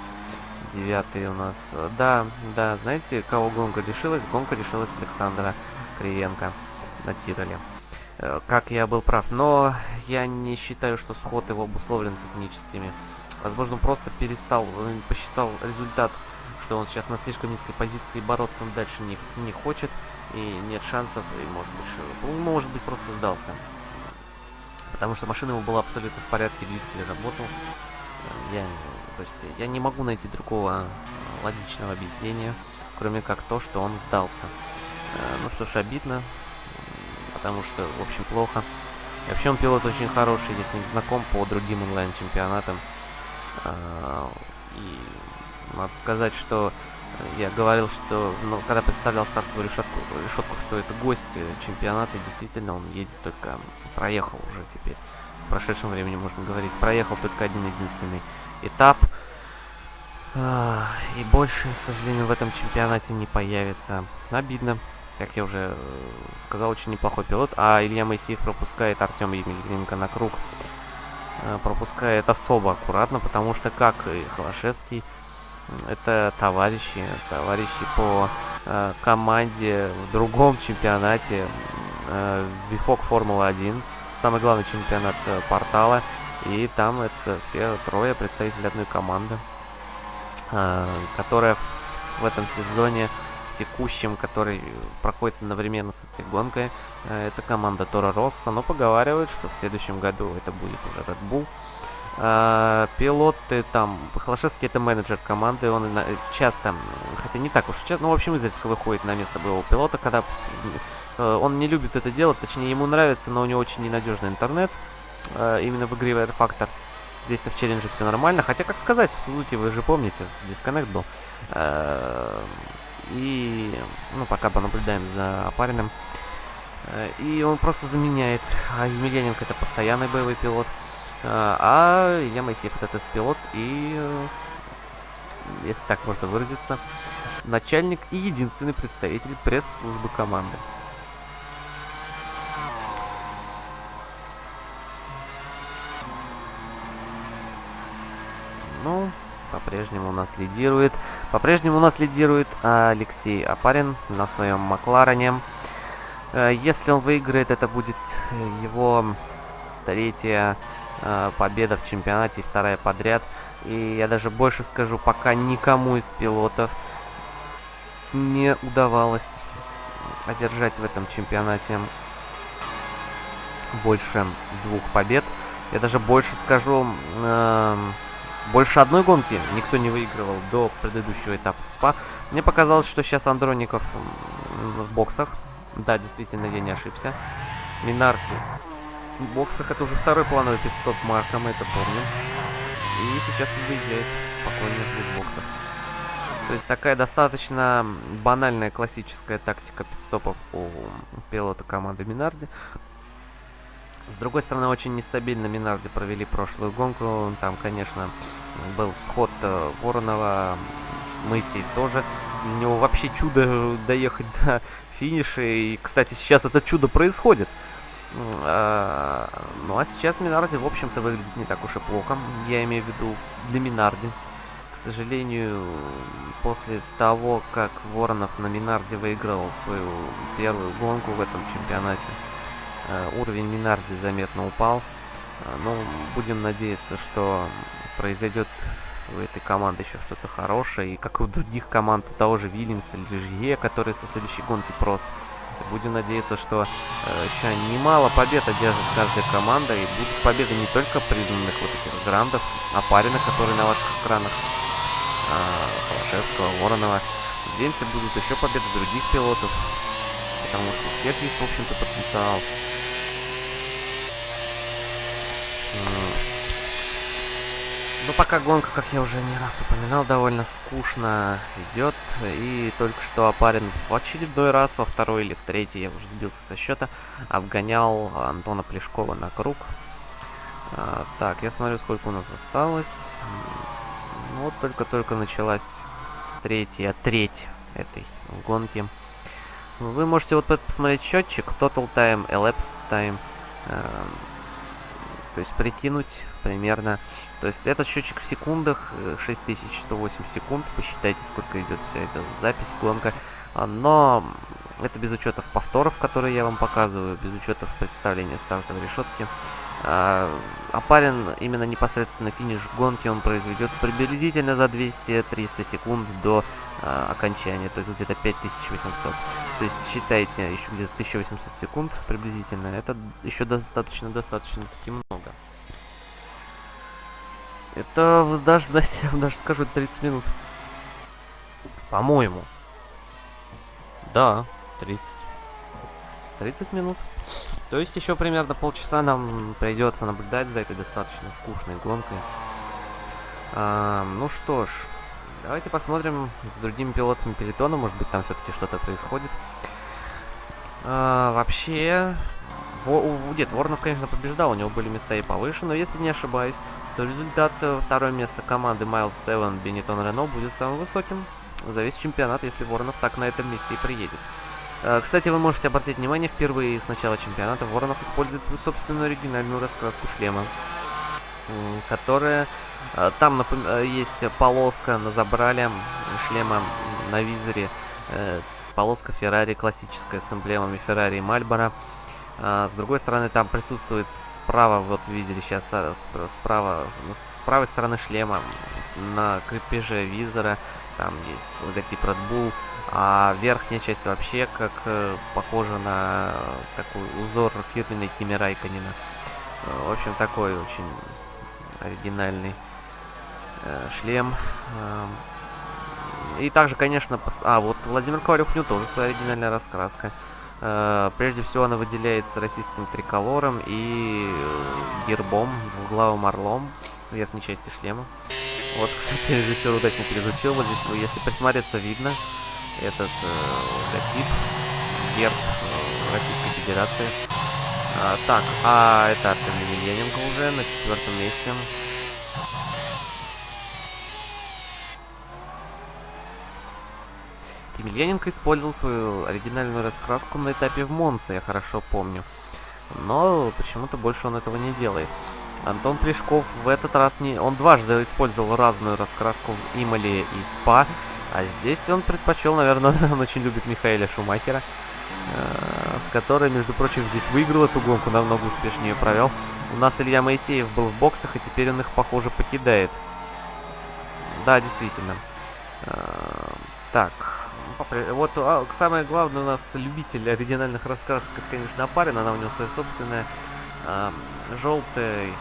Девятый у нас. Да, да, знаете, кого гонка решилась? Гонка решилась Александра Кривенко на Тироле. Э, как я был прав. Но я не считаю, что сход его обусловлен техническими. Возможно, просто перестал, посчитал результат что он сейчас на слишком низкой позиции, бороться он дальше не, не хочет, и нет шансов, и может быть, он, может быть просто сдался. Потому что машина его была абсолютно в порядке, двигатель работал. Я, то есть, я не могу найти другого логичного объяснения, кроме как то, что он сдался. Э, ну что ж, обидно, потому что, в общем, плохо. И вообще он пилот очень хороший, я с ним знаком по другим онлайн-чемпионатам. Э, и надо сказать, что я говорил, что ну, когда представлял стартовую решетку, решетку, что это гость чемпионата, действительно он едет только, проехал уже теперь. В прошедшем времени можно говорить, проехал только один единственный этап. И больше, к сожалению, в этом чемпионате не появится. Обидно. Как я уже э, сказал, очень неплохой пилот. А Илья Моисеев пропускает Артема Емельяненко на круг. Э, пропускает особо аккуратно, потому что, как и Холошевский, это товарищи, товарищи по э, команде в другом чемпионате э, Вифок Формула-1, самый главный чемпионат э, портала, и там это все трое представители одной команды, э, которая в, в этом сезоне, в текущем, который проходит одновременно с этой гонкой, э, это команда Тора Росса, но поговаривают, что в следующем году это будет уже Red Bull. Uh, пилоты там, Холошевский это менеджер команды, он часто, хотя не так уж часто, ну, в общем, изредка выходит на место боевого пилота, когда он не любит это делать, точнее, ему нравится, но у него очень ненадежный интернет, именно в игре Air Factor. Здесь-то в челлендже все нормально, хотя, как сказать, в Сузуки вы же помните, с дисконнект был. И, ну, пока понаблюдаем за опаренным. И он просто заменяет. А Емельяненко это постоянный боевой пилот. А, а я Моисеев это тест-пилот и, э, если так можно выразиться, начальник и единственный представитель пресс-службы команды. Ну, по-прежнему у нас лидирует. По-прежнему у нас лидирует Алексей Апарин на своем Макларене. Э, если он выиграет, это будет его третья Э, победа в чемпионате вторая подряд. И я даже больше скажу, пока никому из пилотов не удавалось одержать в этом чемпионате больше двух побед. Я даже больше скажу, э, больше одной гонки никто не выигрывал до предыдущего этапа в СПА. Мне показалось, что сейчас Андроников в боксах. Да, действительно, я не ошибся. Минарти в боксах это уже второй плановый пидстоп Марка, мы это помним. И сейчас выезжает спокойно в боксах. То есть такая достаточно банальная классическая тактика пидстопов у пилота команды Минарди. С другой стороны, очень нестабильно Минарди провели прошлую гонку. Там, конечно, был сход э, Воронова, Моисеев тоже. У него вообще чудо доехать до финиша. И, кстати, сейчас это чудо происходит. А, ну а сейчас Минарди, в общем-то, выглядит не так уж и плохо. Я имею в виду для Минарди. К сожалению, после того, как Воронов на Минарде выиграл свою первую гонку в этом чемпионате, уровень Минарди заметно упал. Э, но будем надеяться, что произойдет у этой команды еще что-то хорошее. И как и у других команд, у того же Вильямса или который со следующей гонки просто Будем надеяться, что э, еще немало побед одержит каждая команда. И будут победы не только признанных вот этих грандов, а парина, которые на ваших экранах. Э, Холошевского, Воронова. Надеемся, будут еще победы других пилотов. Потому что у всех есть, в общем-то, потенциал. Но ну, пока гонка, как я уже не раз упоминал, довольно скучно идет. И только что Апарин в очередной раз, во второй или в третий, я уже сбился со счета, обгонял Антона Плешкова на круг. А, так, я смотрю, сколько у нас осталось. Ну, вот только-только началась третья треть этой гонки. Вы можете вот посмотреть счетчик, Total Time, Elapsed Time. Эм, то есть прикинуть примерно. То есть этот счетчик в секундах, 6108 э, секунд. Посчитайте, сколько идет вся эта запись, гонка. А, но это без учетов повторов, которые я вам показываю, без учетов представления стартовой решетки. А, Апарин именно непосредственно финиш гонки он произведет приблизительно за 200-300 секунд до а, окончания, то есть где-то 5800. То есть считайте еще где-то 1800 секунд приблизительно, это еще достаточно-достаточно таки много. Это даже, знаете, я вам даже скажу, 30 минут. По-моему. Да, 30. 30 минут. То есть еще примерно полчаса нам придется наблюдать за этой достаточно скучной гонкой. А, ну что ж, давайте посмотрим с другими пилотами пелетона. Может быть, там все-таки что-то происходит. А, вообще, Во, нет, Воронов, конечно, побеждал, у него были места и повыше, но если не ошибаюсь, то результат э, второе место команды Mild 7 Benetton Renault будет самым высоким за весь чемпионат, если Воронов так на этом месте и приедет. Э, кстати, вы можете обратить внимание, впервые с начала чемпионата Воронов использует свою собственную оригинальную раскраску шлема, которая... Э, там э, есть полоска на забрале шлема на визоре, полоска Феррари классическая с эмблемами Феррари и Мальборо. с другой стороны, там присутствует справа, вот видели сейчас, справа, с правой стороны шлема на крепеже визора, там есть логотип Red Bull, а верхняя часть вообще как э, похожа на такой узор фирменной Кими Райконина. Э, в общем, такой очень оригинальный э, шлем. Э, и также, конечно, пос... а вот Владимир Ковалев у тоже своя оригинальная раскраска. Э, прежде всего, она выделяется российским триколором и э, гербом, двуглавым орлом в верхней части шлема. Вот, кстати, режиссер удачно перезвучил. Вот здесь, если присмотреться, видно этот э, логотип, герб э, Российской Федерации. А, так, а это Артем Емельяненко уже на четвертом месте. Емельяненко использовал свою оригинальную раскраску на этапе в Монце, я хорошо помню. Но почему-то больше он этого не делает. Антон Плешков в этот раз не... Он дважды использовал разную раскраску в Имале и Спа. А здесь он предпочел, наверное, он очень любит Михаэля Шумахера. Э, с которой, между прочим, здесь выиграл эту гонку, намного успешнее провел. У нас Илья Моисеев был в боксах, и теперь он их, похоже, покидает. Да, действительно. Э, так, вот а, самое главное у нас любитель оригинальных раскрасок, конечно, Апарин. Она у него своя собственная. Э, желтый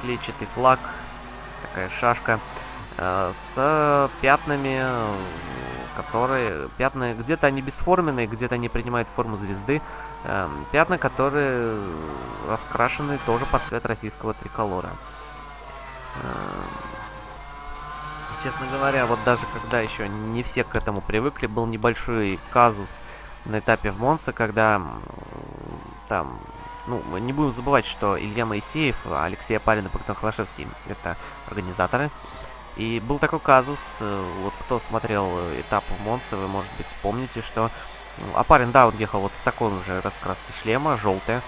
клетчатый флаг, такая шашка э, с пятнами, которые... Пятна, где-то они бесформенные, где-то они принимают форму звезды. Э, пятна, которые раскрашены тоже под цвет российского триколора. Э, честно говоря, вот даже когда еще не все к этому привыкли, был небольшой казус на этапе в Монце, когда там ну, не будем забывать, что Илья Моисеев, Алексей Апарин и Богдан Холошевский — это организаторы. И был такой казус, э, вот кто смотрел этап в Монце, вы, может быть, помните, что Апарин, да, он ехал вот в таком же раскраске шлема, желтая,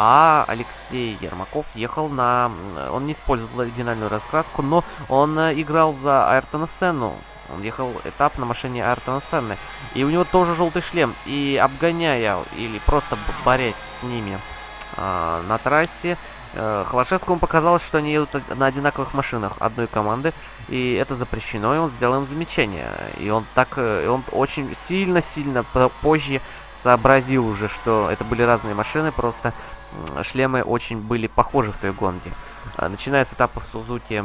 А Алексей Ермаков ехал на... Он не использовал оригинальную раскраску, но он играл за Айртона Сенну. Он ехал этап на машине Айртона Сенны. И у него тоже желтый шлем. И обгоняя или просто борясь с ними э, на трассе, Э, Холошевскому показалось, что они едут на одинаковых машинах одной команды, и это запрещено, и он сделал им замечание. И он так, э, и он очень сильно-сильно позже сообразил уже, что это были разные машины, просто шлемы очень были похожи в той гонке. Э, начиная с этапа в Сузуки,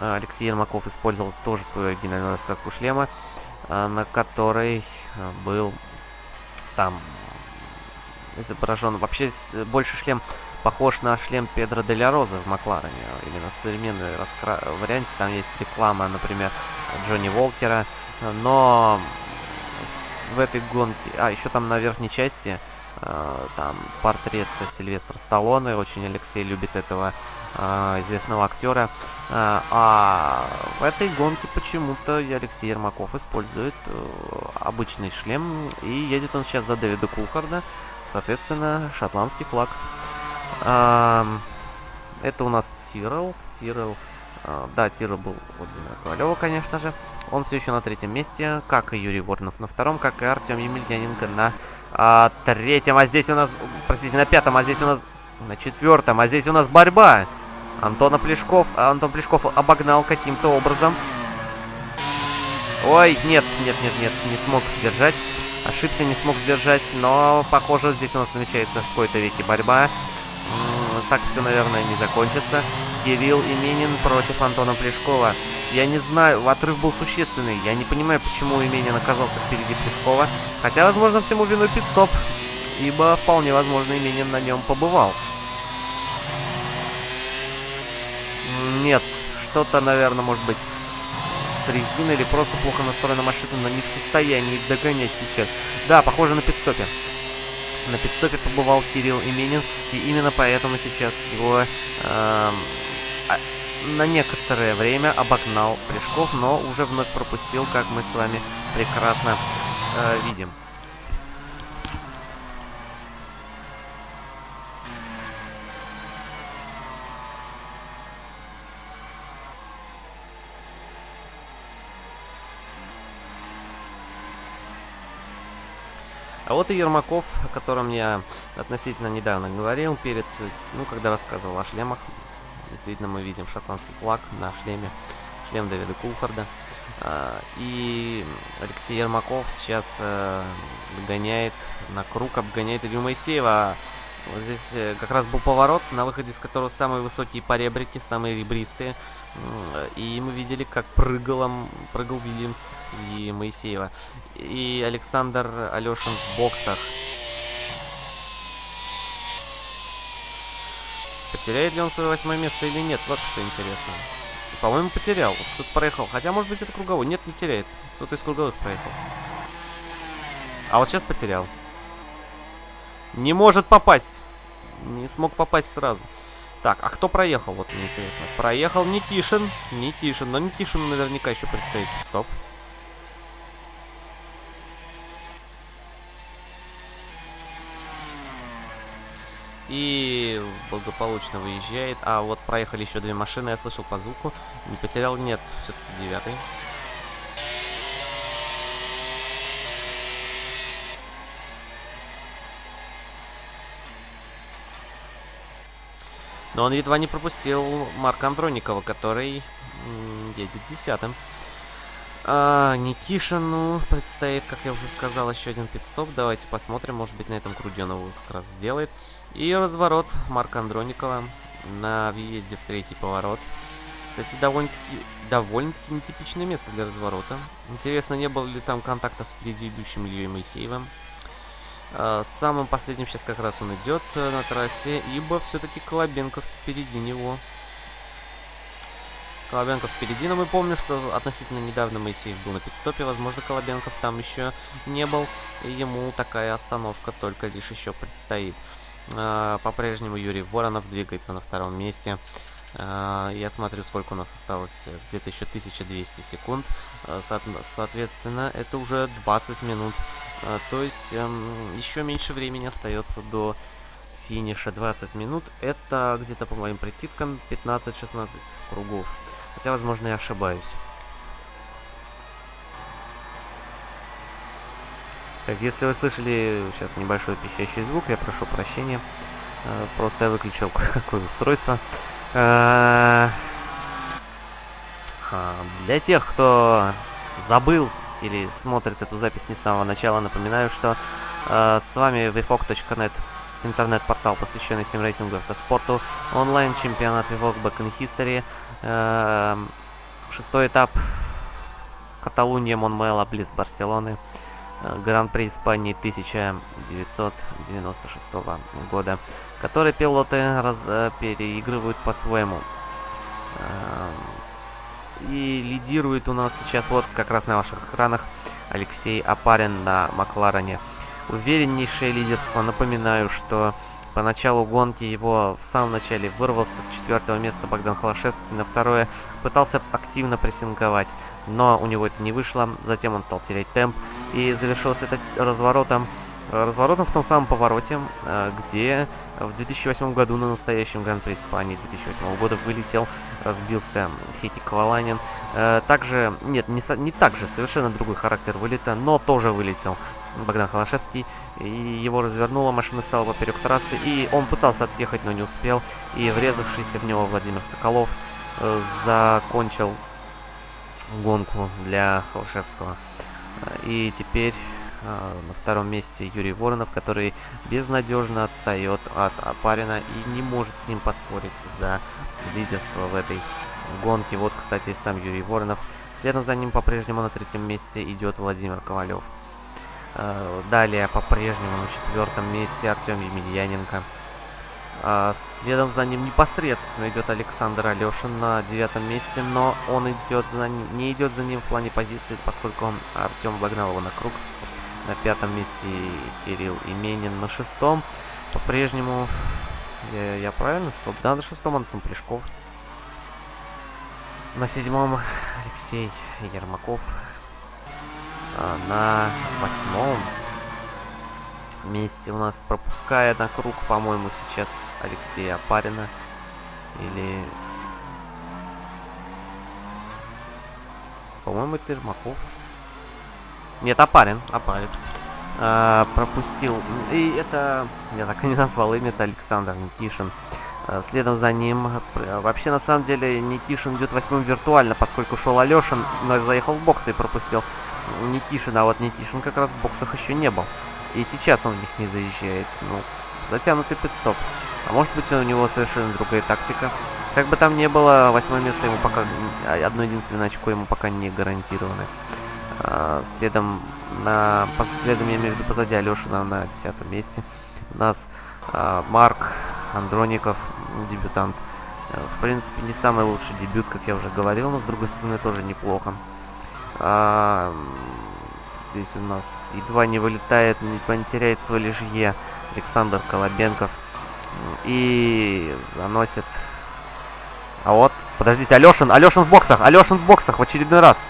Алексей Ермаков использовал тоже свою оригинальную рассказку шлема, на которой был там изображен вообще больше шлем похож на шлем Педро де Роза в Макларене. Именно в современной раскра... варианте там есть реклама, например, Джонни Волкера. Но в этой гонке... А, еще там на верхней части там портрет Сильвестра Сталлоне. Очень Алексей любит этого э, известного актера. Э, а в этой гонке почему-то Алексей Ермаков использует э, обычный шлем. И едет он сейчас за Дэвида Кулхарда. Соответственно, шотландский флаг. Это у нас Тирл. Тирл. А, да, Тирл был от Зимера Ковалева, конечно же. Он все еще на третьем месте, как и Юрий Воронов на втором, как и Артем Емельяненко на а, третьем. А здесь у нас, простите, на пятом, а здесь у нас на четвертом. А здесь у нас борьба. Антона Плешков. Антон Плешков обогнал каким-то образом. Ой, нет, нет, нет, нет, не смог сдержать. Ошибся, не смог сдержать, но, похоже, здесь у нас намечается в какой-то веке борьба так все, наверное, не закончится. Кирилл Именин против Антона Плешкова. Я не знаю, отрыв был существенный. Я не понимаю, почему Именин оказался впереди Плешкова. Хотя, возможно, всему виной пидстоп. Ибо вполне возможно Именин на нем побывал. Нет, что-то, наверное, может быть с резиной или просто плохо настроена машина, но не в состоянии догонять сейчас. Да, похоже на пидстопе. На пидстопе побывал Кирилл Именин, и именно поэтому сейчас его э, на некоторое время обогнал Плешков, но уже вновь пропустил, как мы с вами прекрасно э, видим. А вот и Ермаков, о котором я относительно недавно говорил, перед, ну, когда рассказывал о шлемах. Действительно, мы видим шотландский флаг на шлеме, шлем Давида Кулхарда. А, и Алексей Ермаков сейчас э, гоняет на круг, обгоняет Илью Моисеева. Вот здесь э, как раз был поворот, на выходе с которого самые высокие поребрики, самые ребристые. И мы видели, как прыгал, прыгал Вильямс и Моисеева. И Александр Алешин в боксах. Потеряет ли он свое восьмое место или нет? Вот что интересно. По-моему, потерял. Тут проехал. Хотя, может быть, это круговой. Нет, не теряет. Кто-то из круговых проехал. А вот сейчас потерял. Не может попасть. Не смог попасть сразу. Так, а кто проехал? Вот мне интересно. Проехал Никишин. Никишин. Но Никишину наверняка еще предстоит. Стоп. И благополучно выезжает. А вот проехали еще две машины. Я слышал по звуку. Не потерял? Нет. Все-таки девятый. Но он едва не пропустил Марка Андроникова, который едет десятым. А, Никишину предстоит, как я уже сказал, еще один пидстоп. Давайте посмотрим, может быть на этом круге он его как раз сделает. И разворот Марка Андроникова на въезде в третий поворот. Кстати, довольно-таки довольно-таки нетипичное место для разворота. Интересно, не было ли там контакта с впереди идущим Ильей Моисеевым. Э, самым последним сейчас как раз он идет э, на трассе, ибо все-таки Колобенков впереди него. Колобенков впереди, но мы помним, что относительно недавно Моисеев был на пидстопе, возможно, Колобенков там еще не был, и ему такая остановка только лишь еще предстоит. Э, по-прежнему Юрий Воронов двигается на втором месте. Я смотрю, сколько у нас осталось, где-то еще 1200 секунд. Соответственно, это уже 20 минут а, то есть эм, еще меньше времени остается до финиша 20 минут. Это где-то, по моим прикидкам, 15-16 кругов. Хотя, возможно, я ошибаюсь. Так, если вы слышали сейчас небольшой пищащий звук, я прошу прощения. Э, просто я выключил какое устройство. Э, а, для тех, кто забыл или смотрит эту запись не с самого начала, напоминаю, что э, с вами vfog.net, интернет-портал, посвященный симрейсингу и автоспорту, онлайн-чемпионат VFOG Back in History, э, шестой этап Каталуния, Монмела, близ Барселоны, э, Гран-при Испании 1996 года, который пилоты раз, э, переигрывают по-своему. Э, и лидирует у нас сейчас вот как раз на ваших экранах Алексей Апарин на Макларене. Увереннейшее лидерство. Напоминаю, что по началу гонки его в самом начале вырвался с четвертого места Богдан Холошевский, на второе пытался активно прессинговать, но у него это не вышло, затем он стал терять темп и завершился это разворотом разворотом в том самом повороте, э, где в 2008 году на настоящем Гран-при Испании 2008 года вылетел, разбился Хити Кваланин. Э, также, нет, не, не так же, совершенно другой характер вылета, но тоже вылетел Богдан Холошевский. И его развернула, машина стала поперек трассы, и он пытался отъехать, но не успел. И врезавшийся в него Владимир Соколов э, закончил гонку для Холошевского. И теперь на втором месте Юрий Воронов, который безнадежно отстает от Апарина и не может с ним поспорить за лидерство в этой гонке. Вот, кстати, сам Юрий Воронов. Следом за ним по-прежнему на третьем месте идет Владимир Ковалев. А, далее по-прежнему на четвертом месте Артем Емельяненко. А, следом за ним непосредственно идет Александр Алешин на девятом месте, но он идет за не идет за ним в плане позиции, поскольку Артем обогнал его на круг. На пятом месте Кирилл Именин. На шестом по-прежнему... Я, я правильно сказал? Да, на шестом Антон Плешков. На седьмом Алексей Ермаков. А на восьмом месте у нас пропуская на круг, по-моему, сейчас Алексея Апарина. Или... По-моему, это Ермаков. Нет, Апарин. Апарин. А, пропустил. И это... Я так и не назвал имя, это Александр Никишин. А, следом за ним... Вообще, на самом деле, Никишин идет восьмым виртуально, поскольку шел Алешин, но заехал в боксы и пропустил Никишин. А вот Никишин как раз в боксах еще не был. И сейчас он в них не заезжает. Ну, затянутый пидстоп. А может быть, у него совершенно другая тактика. Как бы там ни было, восьмое место ему пока... Одно единственное очко ему пока не гарантировано. А, следом на следом я имею в виду позади Алешина на десятом месте. У нас а, Марк Андроников, дебютант. Э, в принципе, не самый лучший дебют, как я уже говорил, но с другой стороны тоже неплохо. А, здесь у нас едва не вылетает, едва не теряет свой лежье Александр Колобенков. И заносит... А вот, подождите, Алешин, Алешин в боксах, Алешин в боксах в очередной раз.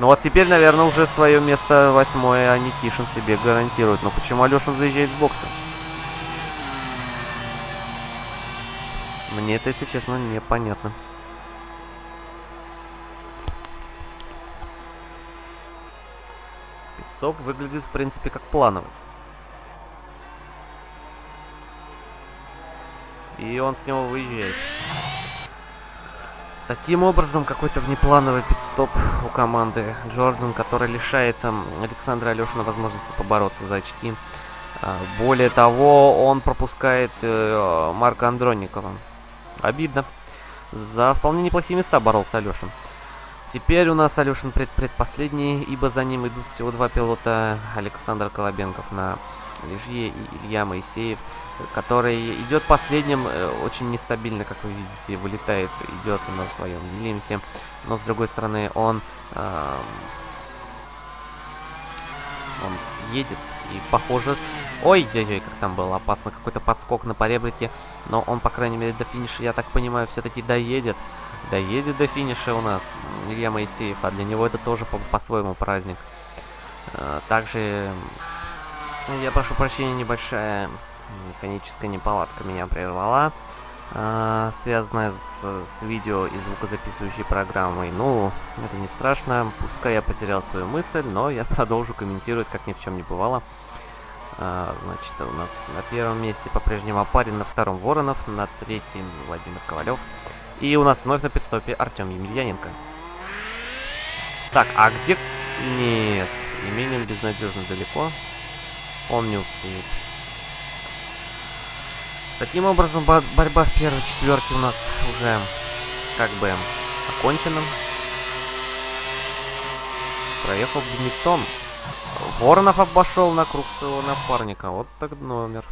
Ну вот теперь, наверное, уже свое место восьмое Никишин себе гарантирует. Но почему Алешин заезжает в боксы? Мне это, если честно, непонятно. Стоп выглядит, в принципе, как плановый. И он с него выезжает. Таким образом, какой-то внеплановый пидстоп у команды Джордан, который лишает там, Александра Алешина возможности побороться за очки. А, более того, он пропускает э, Марка Андроникова. Обидно. За вполне неплохие места боролся Алешин. Теперь у нас Алешин пред предпоследний, ибо за ним идут всего два пилота. Александр Колобенков на Лежье и Илья Моисеев, который идет последним, э, очень нестабильно, как вы видите, вылетает, идет на своем Вильямсе, но с другой стороны он, э, он едет и похоже... Ой-ой-ой, как там было опасно, какой-то подскок на поребрике, но он, по крайней мере, до финиша, я так понимаю, все-таки доедет. Доедет до финиша у нас Илья Моисеев, а для него это тоже по-своему по праздник. Э, также я прошу прощения, небольшая Механическая неполадка меня прервала. Э, связанная с, с видео и звукозаписывающей программой. Ну, это не страшно. Пускай я потерял свою мысль, но я продолжу комментировать, как ни в чем не бывало. А, значит, у нас на первом месте по-прежнему Апарин, на втором Воронов, на третьем Владимир Ковалев. И у нас вновь на пидстопе Артем Емельяненко. Так, а где... Нет, Именин безнадежно далеко. Он не успеет. Таким образом, борьба в первой четверке у нас уже как бы окончена. Проехал Бенетон. Воронов обошел на круг своего напарника. Вот так номер.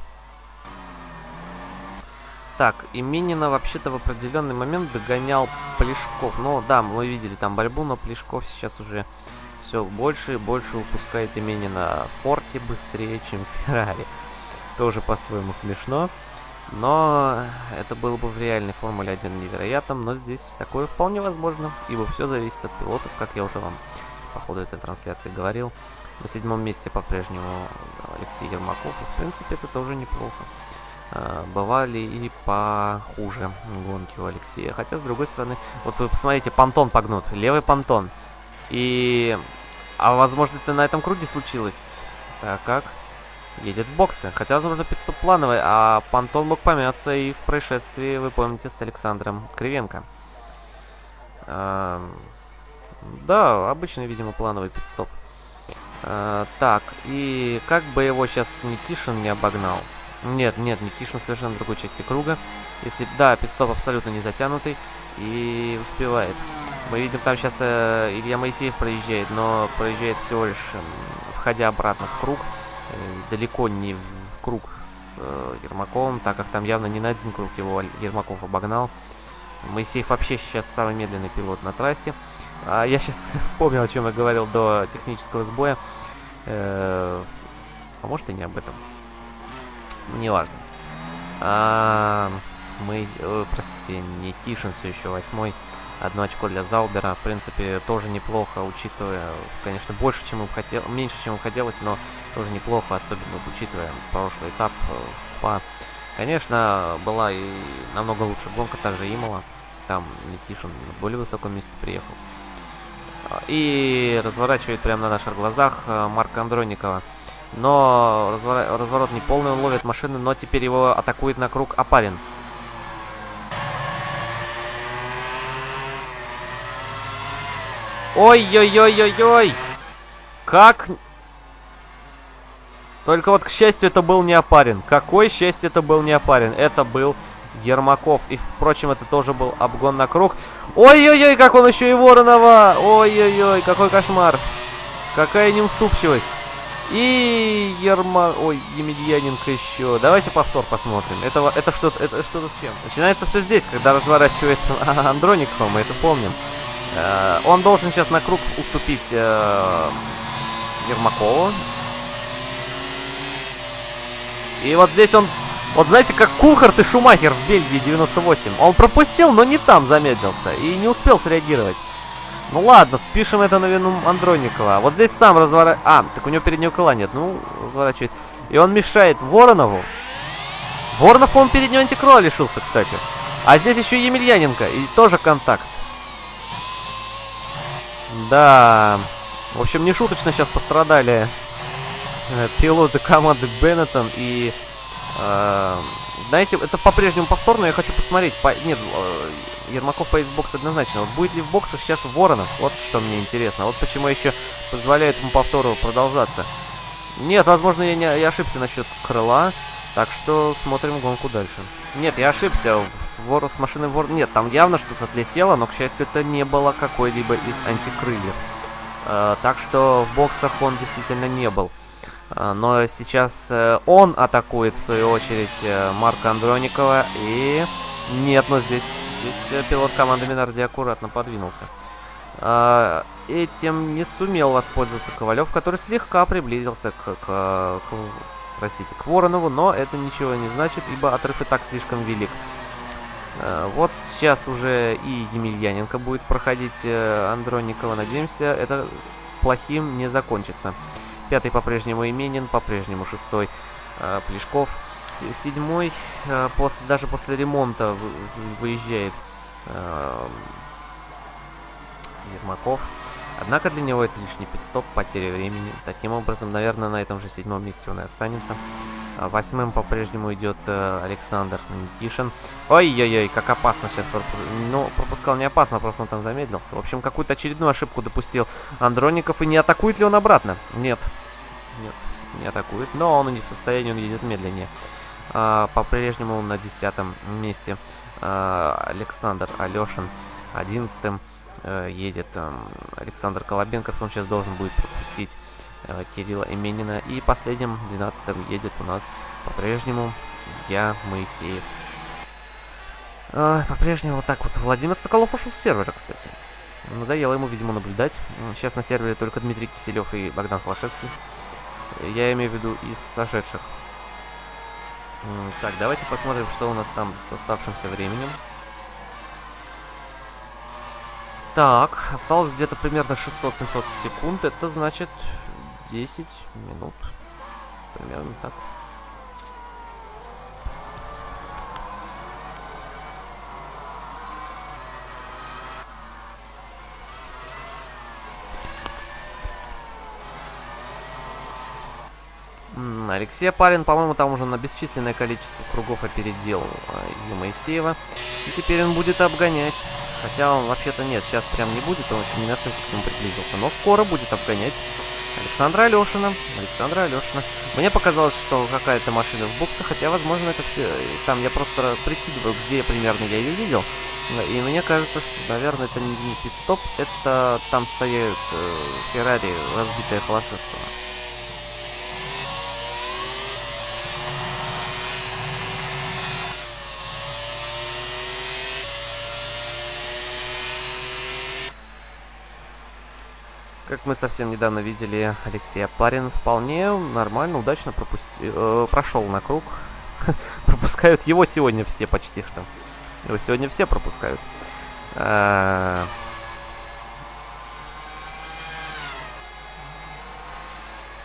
Так, Именина вообще-то в определенный момент догонял Плешков. Ну, да, мы видели там борьбу, но Плешков сейчас уже все больше и больше упускает Именина Форте быстрее, чем Феррари. Тоже по-своему смешно. Но это было бы в реальной Формуле 1 невероятным, но здесь такое вполне возможно, ибо все зависит от пилотов, как я уже вам по ходу этой трансляции говорил. На седьмом месте по-прежнему Алексей Ермаков, и в принципе это тоже неплохо. А, бывали и похуже гонки у Алексея. Хотя, с другой стороны, вот вы посмотрите, понтон погнут, левый понтон. И... А возможно, это на этом круге случилось. Так как? Едет в боксы. Хотя, возможно, пидстоп плановый, а понтон мог помяться и в происшествии, вы помните, с Александром Кривенко. А... Да, обычный, видимо, плановый пидстоп. А, так, и как бы его сейчас Никишин не обогнал? Нет, нет, Никишин совершенно в другой части круга. Если, да, пидстоп абсолютно не затянутый и успевает. Мы видим, там сейчас э, Илья Моисеев проезжает, но проезжает всего лишь, э, входя обратно в круг. Э, далеко не в круг с э, Ермаковым, так как там явно не на один круг его Ермаков обогнал. Моисеев вообще сейчас самый медленный пилот на трассе. А я сейчас вспомнил, о чем я говорил до технического сбоя. Э, а может и не об этом. Неважно. А, мы, простите, не Кишин все еще восьмой. Одно очко для Заубера, в принципе, тоже неплохо, учитывая, конечно, больше, чем им хотел, меньше, чем им хотелось, но тоже неплохо, особенно учитывая прошлый этап э, в СПА. Конечно, была и намного лучше гонка, также Имала. Там Никишин на более высоком месте приехал. И разворачивает прямо на наших глазах э, Марка Андроникова. Но развор... разворот не полный, он ловит машину, но теперь его атакует на круг Апарин. Ой-ой-ой-ой-ой! Как... Только вот, к счастью, это был не Апарин. Какое счастье это был не Апарин. Это был Ермаков. И, впрочем, это тоже был обгон на круг. Ой-ой-ой, как он еще и Воронова! Ой-ой-ой, какой кошмар! Какая неуступчивость! И Ерма... Ой, Емельяненко еще. Давайте повтор посмотрим. Это, это что-то это что с чем? Начинается все здесь, когда разворачивает Андроникова, мы это помним. Э, он должен сейчас на круг уступить э, Ермакову. И вот здесь он вот знаете, как Кулхарт и Шумахер в Бельгии 98. Он пропустил, но не там замедлился. И не успел среагировать. Ну ладно, спишем это на вину Андроникова. Вот здесь сам разворачивает... А, так у него переднего крыла нет. Ну, разворачивает. И он мешает Воронову. Воронов, по-моему, переднего антикрыла лишился, кстати. А здесь еще Емельяненко. И тоже контакт. Да. В общем, не шуточно сейчас пострадали э, пилоты команды Беннетон и Э, знаете, это по-прежнему повторно, я хочу посмотреть. По... Нет, э, Ермаков поедет в бокс однозначно. Вот будет ли в боксах сейчас Воронов? Вот что мне интересно. Вот почему еще позволяет ему повтору продолжаться. Нет, возможно, я, не, я ошибся насчет крыла. Так что смотрим гонку дальше. Нет, я ошибся. С, вор... с машиной вор... Нет, там явно что-то отлетело, но, к счастью, это не было какой-либо из антикрыльев. Э, так что в боксах он действительно не был. А, но сейчас э, он атакует, в свою очередь, э, Марка Андроникова. И нет, но здесь, здесь э, пилот команды Минарди аккуратно подвинулся. А, этим не сумел воспользоваться Ковалев, который слегка приблизился к, к, к, простите, к Воронову, но это ничего не значит, ибо отрыв и так слишком велик. Вот сейчас уже и Емельяненко будет проходить Андроникова. Надеемся, это плохим не закончится. Пятый по-прежнему Именин, по-прежнему шестой э, Плешков. Седьмой э, после, даже после ремонта выезжает э, Ермаков. Однако для него это лишний пидстоп, потеря времени. Таким образом, наверное, на этом же седьмом месте он и останется. А восьмым по-прежнему идет э, Александр Никишин. Ой-ой-ой, как опасно сейчас. Ну, пропускал не опасно, просто он там замедлился. В общем, какую-то очередную ошибку допустил Андроников. И не атакует ли он обратно? Нет. Нет, не атакует. Но он не в состоянии, он едет медленнее. А, по-прежнему на десятом месте а, Александр Алешин. Одиннадцатым а, едет а, Александр Колобенков. Он сейчас должен будет пропустить Э, Кирилла Именина. И последним, 12-м, едет у нас по-прежнему я, Моисеев. Э, по-прежнему вот так вот. Владимир Соколов ушел с сервера, кстати. Надоело ему, видимо, наблюдать. Сейчас на сервере только Дмитрий Киселев и Богдан Флашевский. Я имею в виду из сошедших. Так, давайте посмотрим, что у нас там с оставшимся временем. Так, осталось где-то примерно 600-700 секунд. Это значит 10 минут. Примерно так. Алексей Парин, по-моему, там уже на бесчисленное количество кругов опередил э, Моисеева. И теперь он будет обгонять. Хотя он вообще-то нет, сейчас прям не будет, он еще не настолько к нему приблизился. Но скоро будет обгонять Александра Алешина. Александра Алешина. Мне показалось, что какая-то машина в боксе, хотя, возможно, это все... Там я просто прикидываю, где примерно я ее видел. И мне кажется, что, наверное, это не, пит-стоп, это там стоят э, Феррари, разбитая Холошевского. Как мы совсем недавно видели, Алексей Апарин вполне нормально, удачно пропусти... э, прошел на круг. Пропускают его сегодня все почти что. Его сегодня все пропускают. Э,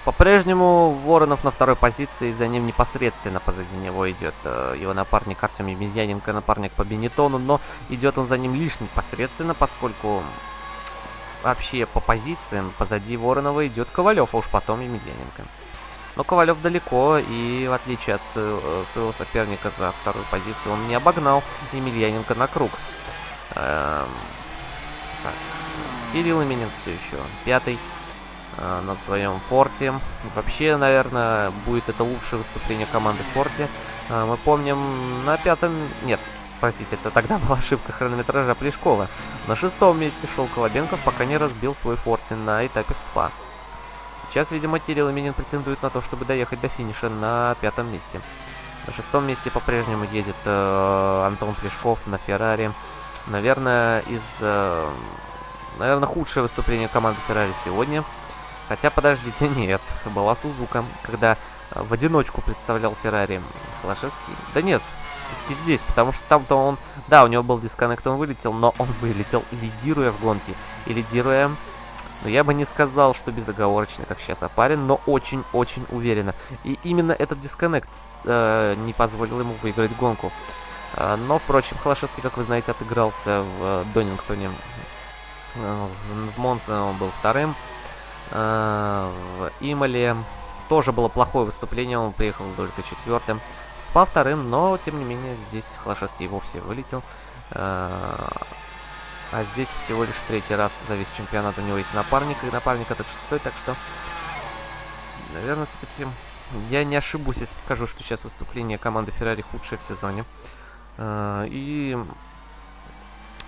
по-прежнему Воронов на второй позиции, за ним непосредственно позади него идет э, его напарник Артем Емельяненко, напарник по Бенетону, но идет он за ним лишь непосредственно, поскольку вообще по позициям позади Воронова идет Ковалев, а уж потом Емельяненко. Но Ковалев далеко, и в отличие от своего соперника за вторую позицию, он не обогнал Емельяненко на круг. Эм, так, Кирилл Именин все еще пятый э, на своем форте. Вообще, наверное, будет это лучшее выступление команды форте. Э, мы помним на пятом... Нет, Простите, это тогда была ошибка хронометража Плешкова. На шестом месте шел Колобенков, пока не разбил свой фортин на этапе в СПА. Сейчас, видимо, Кирилл Именин претендует на то, чтобы доехать до финиша на пятом месте. На шестом месте по-прежнему едет э, Антон Плешков на Феррари. Наверное, из... Э, наверное, худшее выступление команды Феррари сегодня. Хотя, подождите, нет. Была Сузука, когда в одиночку представлял Феррари Флашевский. Да нет, все-таки здесь, потому что там-то он... Да, у него был дисконнект, он вылетел, но он вылетел, лидируя в гонке. И лидируя... Но я бы не сказал, что безоговорочно, как сейчас опарен, но очень-очень уверенно. И именно этот дисконнект э, не позволил ему выиграть гонку. Э, но, впрочем, Холошевский, как вы знаете, отыгрался в э, Донингтоне. Э, в, в Монце он был вторым. Э, в Имале тоже было плохое выступление, он приехал только четвертым. Спа вторым, но, тем не менее, здесь Холошевский вовсе вылетел. А, а здесь всего лишь третий раз за весь чемпионат у него есть напарник, и напарник этот шестой, так что, наверное, все-таки я не ошибусь, если скажу, что сейчас выступление команды Феррари худшее в сезоне. А, и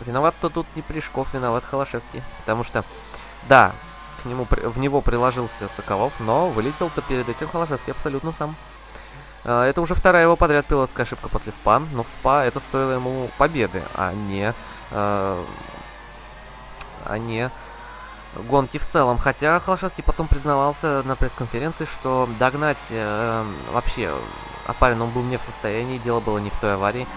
виноват-то тут не Плешков, виноват Холошевский, потому что, да, к нему, в него приложился Соколов, но вылетел-то перед этим Холошевский абсолютно сам. А, это уже вторая его подряд пилотская ошибка после СПА, но в СПА это стоило ему победы, а не, э, а не гонки в целом. Хотя Холошевский потом признавался на пресс-конференции, что догнать э, вообще Апарин он был не в состоянии, дело было не в той аварии.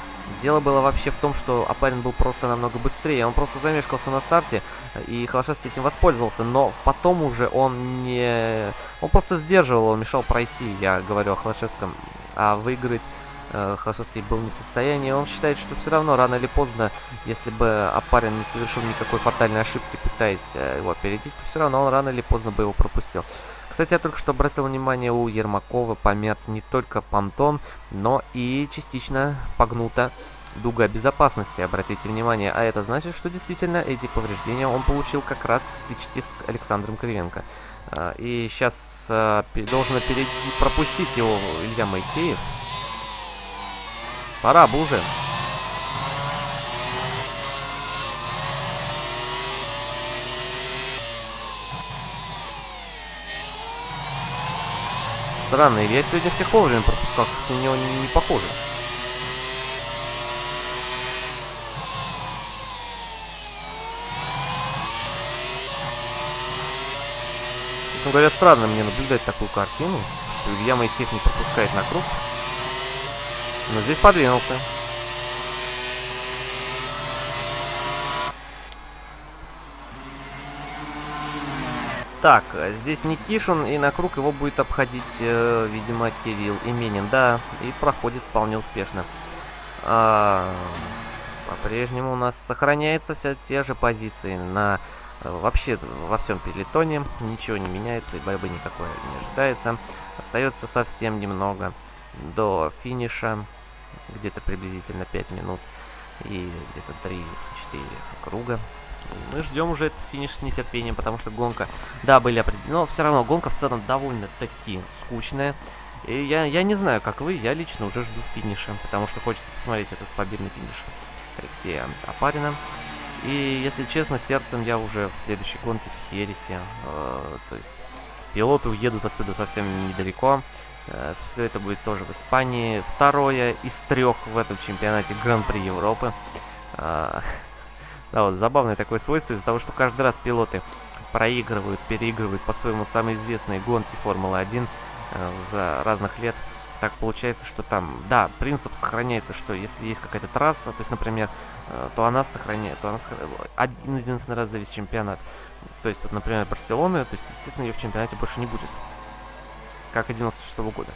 Дело было вообще в том, что Апарин был просто намного быстрее. Он просто замешкался на старте, и Холошевский этим воспользовался. Но потом уже он не... Он просто сдерживал, он мешал пройти. Я говорю о Холошевском а выиграть э, Хасовский был не в состоянии. Он считает, что все равно рано или поздно, если бы Апарин не совершил никакой фатальной ошибки, пытаясь э, его опередить, то все равно он рано или поздно бы его пропустил. Кстати, я только что обратил внимание, у Ермакова помят не только понтон, но и частично погнута дуга безопасности, обратите внимание. А это значит, что действительно эти повреждения он получил как раз в стычке с Александром Кривенко. А, и сейчас а, должен пропустить его Илья Моисеев. Пора бы уже. Странно, я сегодня всех вовремя пропускал, как на него не, не похоже. Честно говоря, странно мне наблюдать такую картину, что Илья Моисеев не пропускает на круг. Но здесь подвинулся. Так, здесь Никишин, и на круг его будет обходить, э, видимо, Кирилл Именин. Да, и проходит вполне успешно. А, По-прежнему у нас сохраняются все те же позиции на Вообще во всем пелетоне ничего не меняется и борьбы никакой не ожидается. Остается совсем немного до финиша, где-то приблизительно 5 минут и где-то 3-4 круга. Мы ждем уже этот финиш с нетерпением, потому что гонка, да, были определены, но все равно гонка в целом довольно-таки скучная. И я, я не знаю, как вы, я лично уже жду финиша, потому что хочется посмотреть этот победный финиш Алексея Апарина. И, если честно, сердцем я уже в следующей гонке в Хересе. Э, то есть пилоты уедут отсюда совсем недалеко. Э, все это будет тоже в Испании. Второе из трех в этом чемпионате Гран-при Европы. Э, да, вот забавное такое свойство из-за того, что каждый раз пилоты проигрывают, переигрывают по-своему самые известные гонки Формулы-1 э, за разных лет так получается, что там, да, принцип сохраняется, что если есть какая-то трасса, то есть, например, э, то она сохраняет, то она один единственный раз за весь чемпионат. То есть, вот, например, Барселона, то есть, естественно, ее в чемпионате больше не будет. Как и 96 -го года.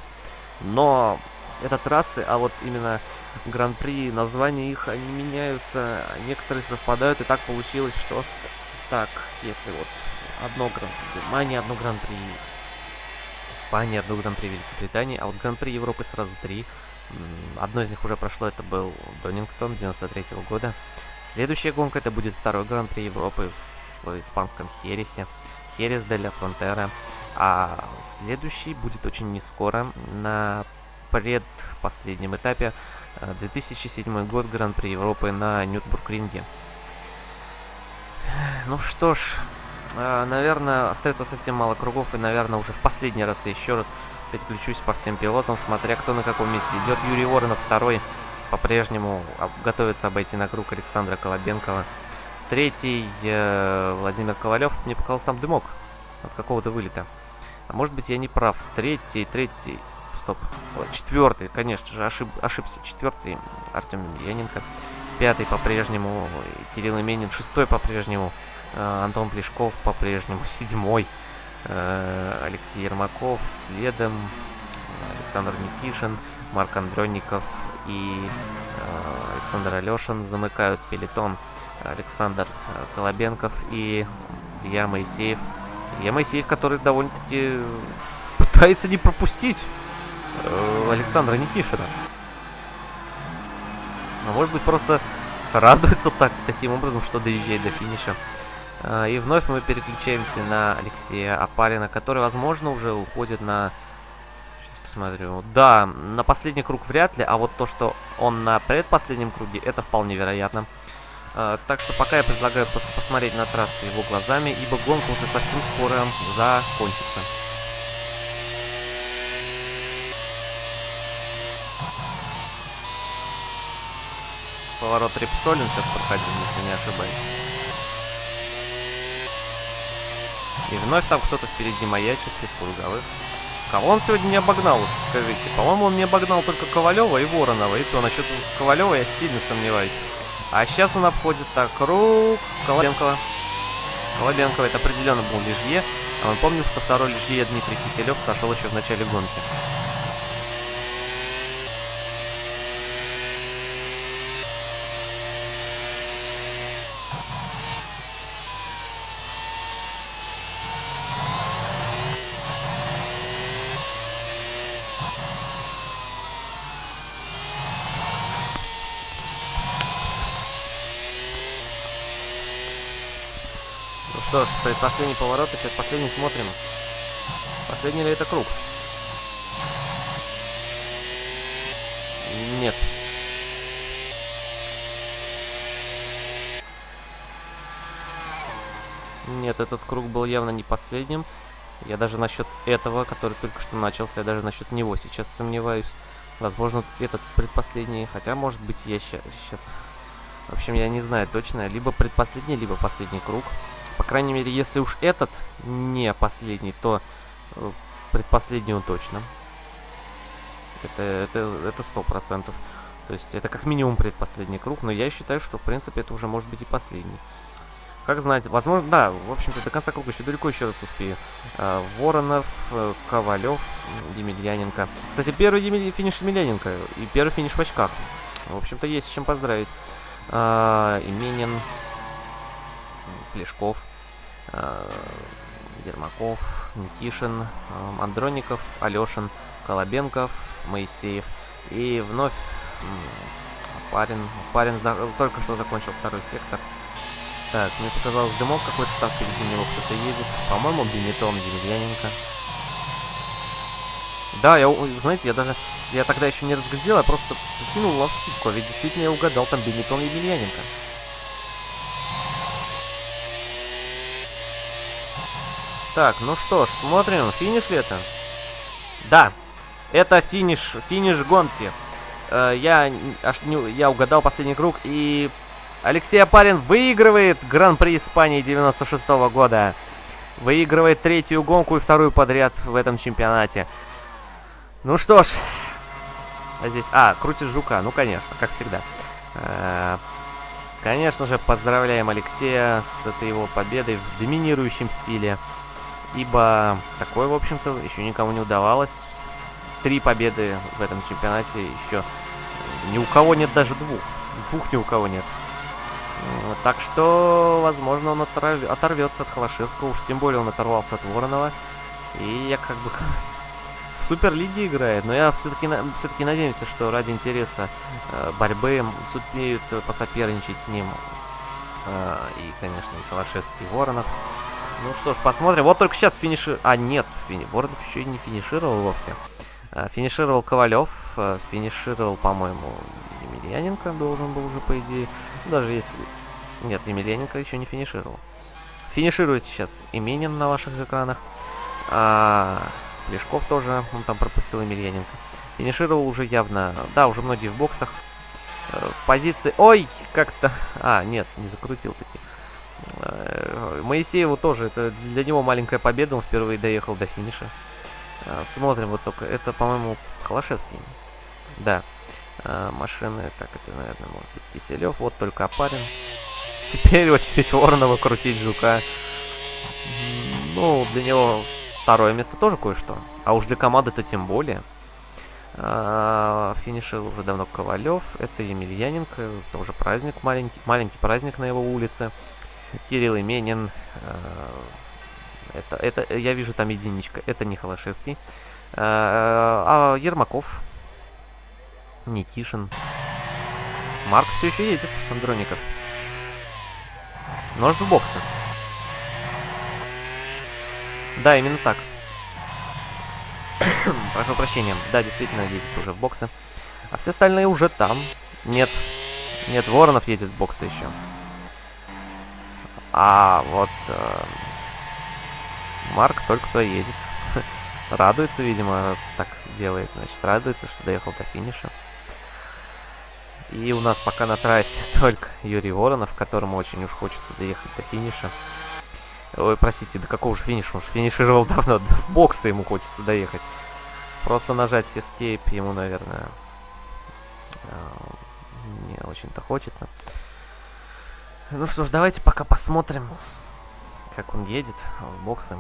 Но это трассы, а вот именно гран-при, названия их, они меняются, некоторые совпадают, и так получилось, что так, если вот одно гран-при Германии, одно гран-при Испании, одно Гран-при Великобритании, а вот Гран-при Европы сразу три. Одно из них уже прошло, это был Донингтон 93 -го года. Следующая гонка это будет второй Гран-при Европы в, в испанском Хересе. Херес де ля Фронтера. А следующий будет очень не скоро, на предпоследнем этапе. 2007 э, год Гран-при Европы на Нюрнбург-ринге. Ну что ж, а, наверное, остается совсем мало кругов, и, наверное, уже в последний раз я еще раз переключусь по всем пилотам, смотря кто на каком месте идет. Юрий Воронов второй по-прежнему готовится обойти на круг Александра Колобенкова. Третий э, Владимир Ковалев. Мне показалось, там дымок от какого-то вылета. А может быть, я не прав. Третий, третий... Стоп. Четвертый, конечно же, ошиб, ошибся. Четвертый Артем Яненко. Пятый по-прежнему Кирилл Именин. Шестой по-прежнему Э, Антон Плешков по-прежнему седьмой. Э, Алексей Ермаков следом. Александр Никишин, Марк Андронников и э, Александр Алешин замыкают пелетон. Александр Колобенков и Илья Моисеев. Илья Моисеев, который довольно-таки пытается не пропустить Александра Никишина. А может быть просто радуется так, таким образом, что доезжает до финиша. А, и вновь мы переключаемся на Алексея Апарина, который, возможно, уже уходит на... Сейчас посмотрю. Да, на последний круг вряд ли, а вот то, что он на предпоследнем круге, это вполне вероятно. А, так что пока я предлагаю посмотреть на трассу его глазами, ибо гонка уже совсем скоро закончится. Поворот Репсолин сейчас проходил, если не ошибаюсь. И вновь там кто-то впереди маячит из круговых. Кого он сегодня не обогнал, скажите? По-моему, он не обогнал только Ковалева и Воронова. И то насчет Ковалева я сильно сомневаюсь. А сейчас он обходит так круг Колобенкова. Колобенкова это определенно был Лежье. А мы помним, что второй Лежье Дмитрий Киселев сошел еще в начале гонки. Что ж, предпоследний поворот, сейчас последний смотрим. Последний ли это круг? Нет. Нет, этот круг был явно не последним. Я даже насчет этого, который только что начался, я даже насчет него сейчас сомневаюсь. Возможно, этот предпоследний, хотя, может быть, я сейчас... В общем, я не знаю точно. Либо предпоследний, либо последний круг. По крайней мере, если уж этот не последний, то э, предпоследний он точно. Это, это, это сто процентов. То есть это как минимум предпоследний круг, но я считаю, что в принципе это уже может быть и последний. Как знать, возможно, да, в общем-то, до конца круга еще далеко еще раз успею. А, Воронов, э, Ковалев, Емельяненко. Кстати, первый Емель... финиш Емельяненко и первый финиш в очках. В общем-то, есть с чем поздравить. А, Именин, Плешков, а, Ермаков, Никишин, Андроников, Алешин, Колобенков, Моисеев. И вновь парень, парень за... только что закончил второй сектор. Так, мне показалось, дымок какой-то там впереди него кто-то едет. По-моему, Бенетон Демьяненко. Да, я, знаете, я даже, я тогда еще не разглядел, я просто кинул лавступку, а ведь действительно я угадал, там Бенетон Емельяненко. Так, ну что ж, смотрим, финиш ли это? Да, это финиш, финиш гонки. Э, я, аж не, я угадал последний круг, и Алексей Апарин выигрывает Гран-при Испании 96 -го года. Выигрывает третью гонку и вторую подряд в этом чемпионате. Ну что ж. А здесь... А, крутит жука. Ну, конечно, как всегда. Э конечно же, поздравляем Алексея с этой его победой в доминирующем стиле. Ибо такое, в общем-то, еще никому не удавалось. Три победы в этом чемпионате еще ни у кого нет даже двух. Двух ни у кого нет. Так что, возможно, он оторв... оторвется от Холошевского. Уж тем более он оторвался от Воронова. И я как бы в Суперлиге играет. Но я все-таки все-таки надеемся, что ради интереса э, борьбы сумеют посоперничать с ним. Э, и, конечно, и Холошевский, и Воронов. Ну что ж, посмотрим. Вот только сейчас финиши... А, нет, фини... Воронов еще и не финишировал вовсе. Э, финишировал Ковалев. Э, финишировал, по-моему, Емельяненко должен был уже, по идее. Даже если... Нет, Емельяненко еще не финишировал. Финиширует сейчас Именин на ваших экранах. А, Плешков тоже, он там пропустил Емельяненко. Финишировал уже явно... Да, уже многие в боксах. Э, позиции... Ой, как-то... А, нет, не закрутил таки. Э, Моисееву тоже, это для него маленькая победа, он впервые доехал до финиша. Э, смотрим вот только, это, по-моему, Холошевский. Да. А, машины. Так, это, наверное, может быть Киселев. Вот только Апарин. Теперь очередь Воронова крутить Жука. Ну, для него второе место тоже кое-что. А уж для команды-то тем более. Финишил уже давно Ковалев. Это Емельяненко. Тоже праздник маленький. Маленький праздник на его улице. Кирилл Именин. А, это, это, я вижу там единичка. Это не Холошевский. А, а Ермаков. Никишин. Марк все еще едет, Андроников. Нож в боксы. Да, именно так. Прошу прощения. Да, действительно, едет уже в боксы. А все остальные уже там. Нет. Нет, Воронов едет в боксы еще. А вот... Э, Марк только кто едет. радуется, видимо, раз так делает. Значит, радуется, что доехал до финиша. И у нас пока на трассе только Юрий Воронов, которому очень уж хочется доехать до финиша. Ой, простите, до какого же финиша? Он же финишировал давно, в боксы ему хочется доехать. Просто нажать Escape ему, наверное, а, не очень-то хочется. Ну что ж, давайте пока посмотрим, как он едет в боксы.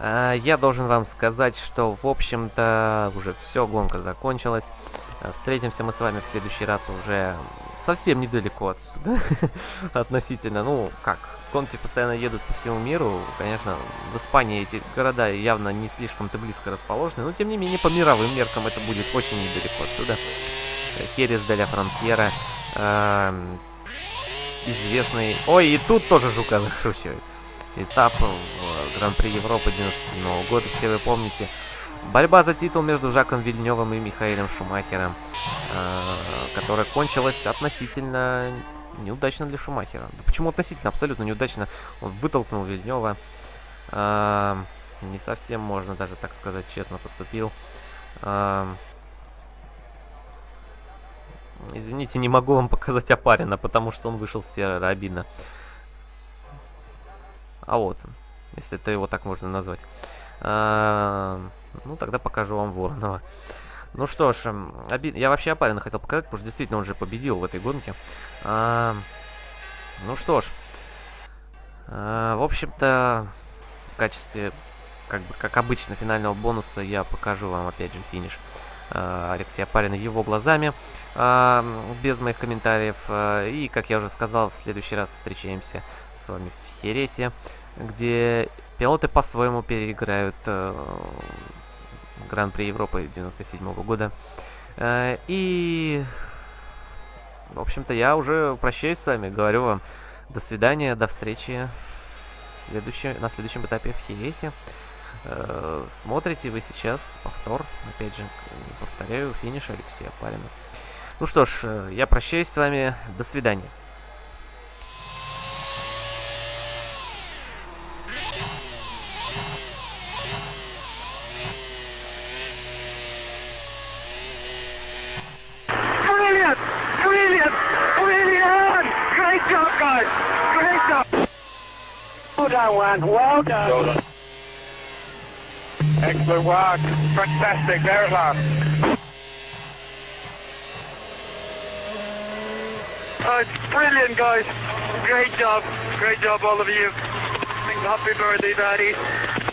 А, я должен вам сказать, что, в общем-то, уже все, гонка закончилась. Э, встретимся мы с вами в следующий раз уже совсем недалеко отсюда. Относительно, ну, как, гонки постоянно едут по всему миру. Конечно, в Испании эти города явно не слишком-то близко расположены, но, тем не менее, по мировым меркам это будет очень недалеко отсюда. Херес де Фронтьера. Известный... Ой, и тут тоже Жука закручивает. Этап в Гран-при Европы 97 года, все вы помните. Борьба за титул между Жаком Вильневым и Михаилом Шумахером, э, которая кончилась относительно неудачно для Шумахера. Да почему относительно? Абсолютно неудачно. Он вытолкнул Вильнева. Э, не совсем можно даже так сказать, честно поступил. Э, извините, не могу вам показать Апарина, потому что он вышел с серого обидно. А вот он, если это его так можно назвать. А, ну, тогда покажу вам Воронова. Ну что ж, обид... я вообще Апарина хотел показать, потому что действительно он же победил в этой гонке. А, ну что ж, а, в общем-то, в качестве, как бы, как обычно, финального бонуса я покажу вам опять же финиш. Алексея Парина его глазами, э, без моих комментариев. Э, и, как я уже сказал, в следующий раз встречаемся с вами в Хересе, где пилоты по-своему переиграют Гран-при Европы 97 -го года. И, в общем-то, я уже прощаюсь с вами, говорю вам до свидания, до встречи в следующем, на следующем этапе в Хересе. Э, смотрите вы сейчас повтор, опять же, повторяю, финиш Алексея Палина. Ну что ж, э, я прощаюсь с вами, до свидания. Well done. Well done. Excellent work. Fantastic. There at last. Oh, it's brilliant, guys. Great job. Great job, all of you. Happy birthday, Daddy.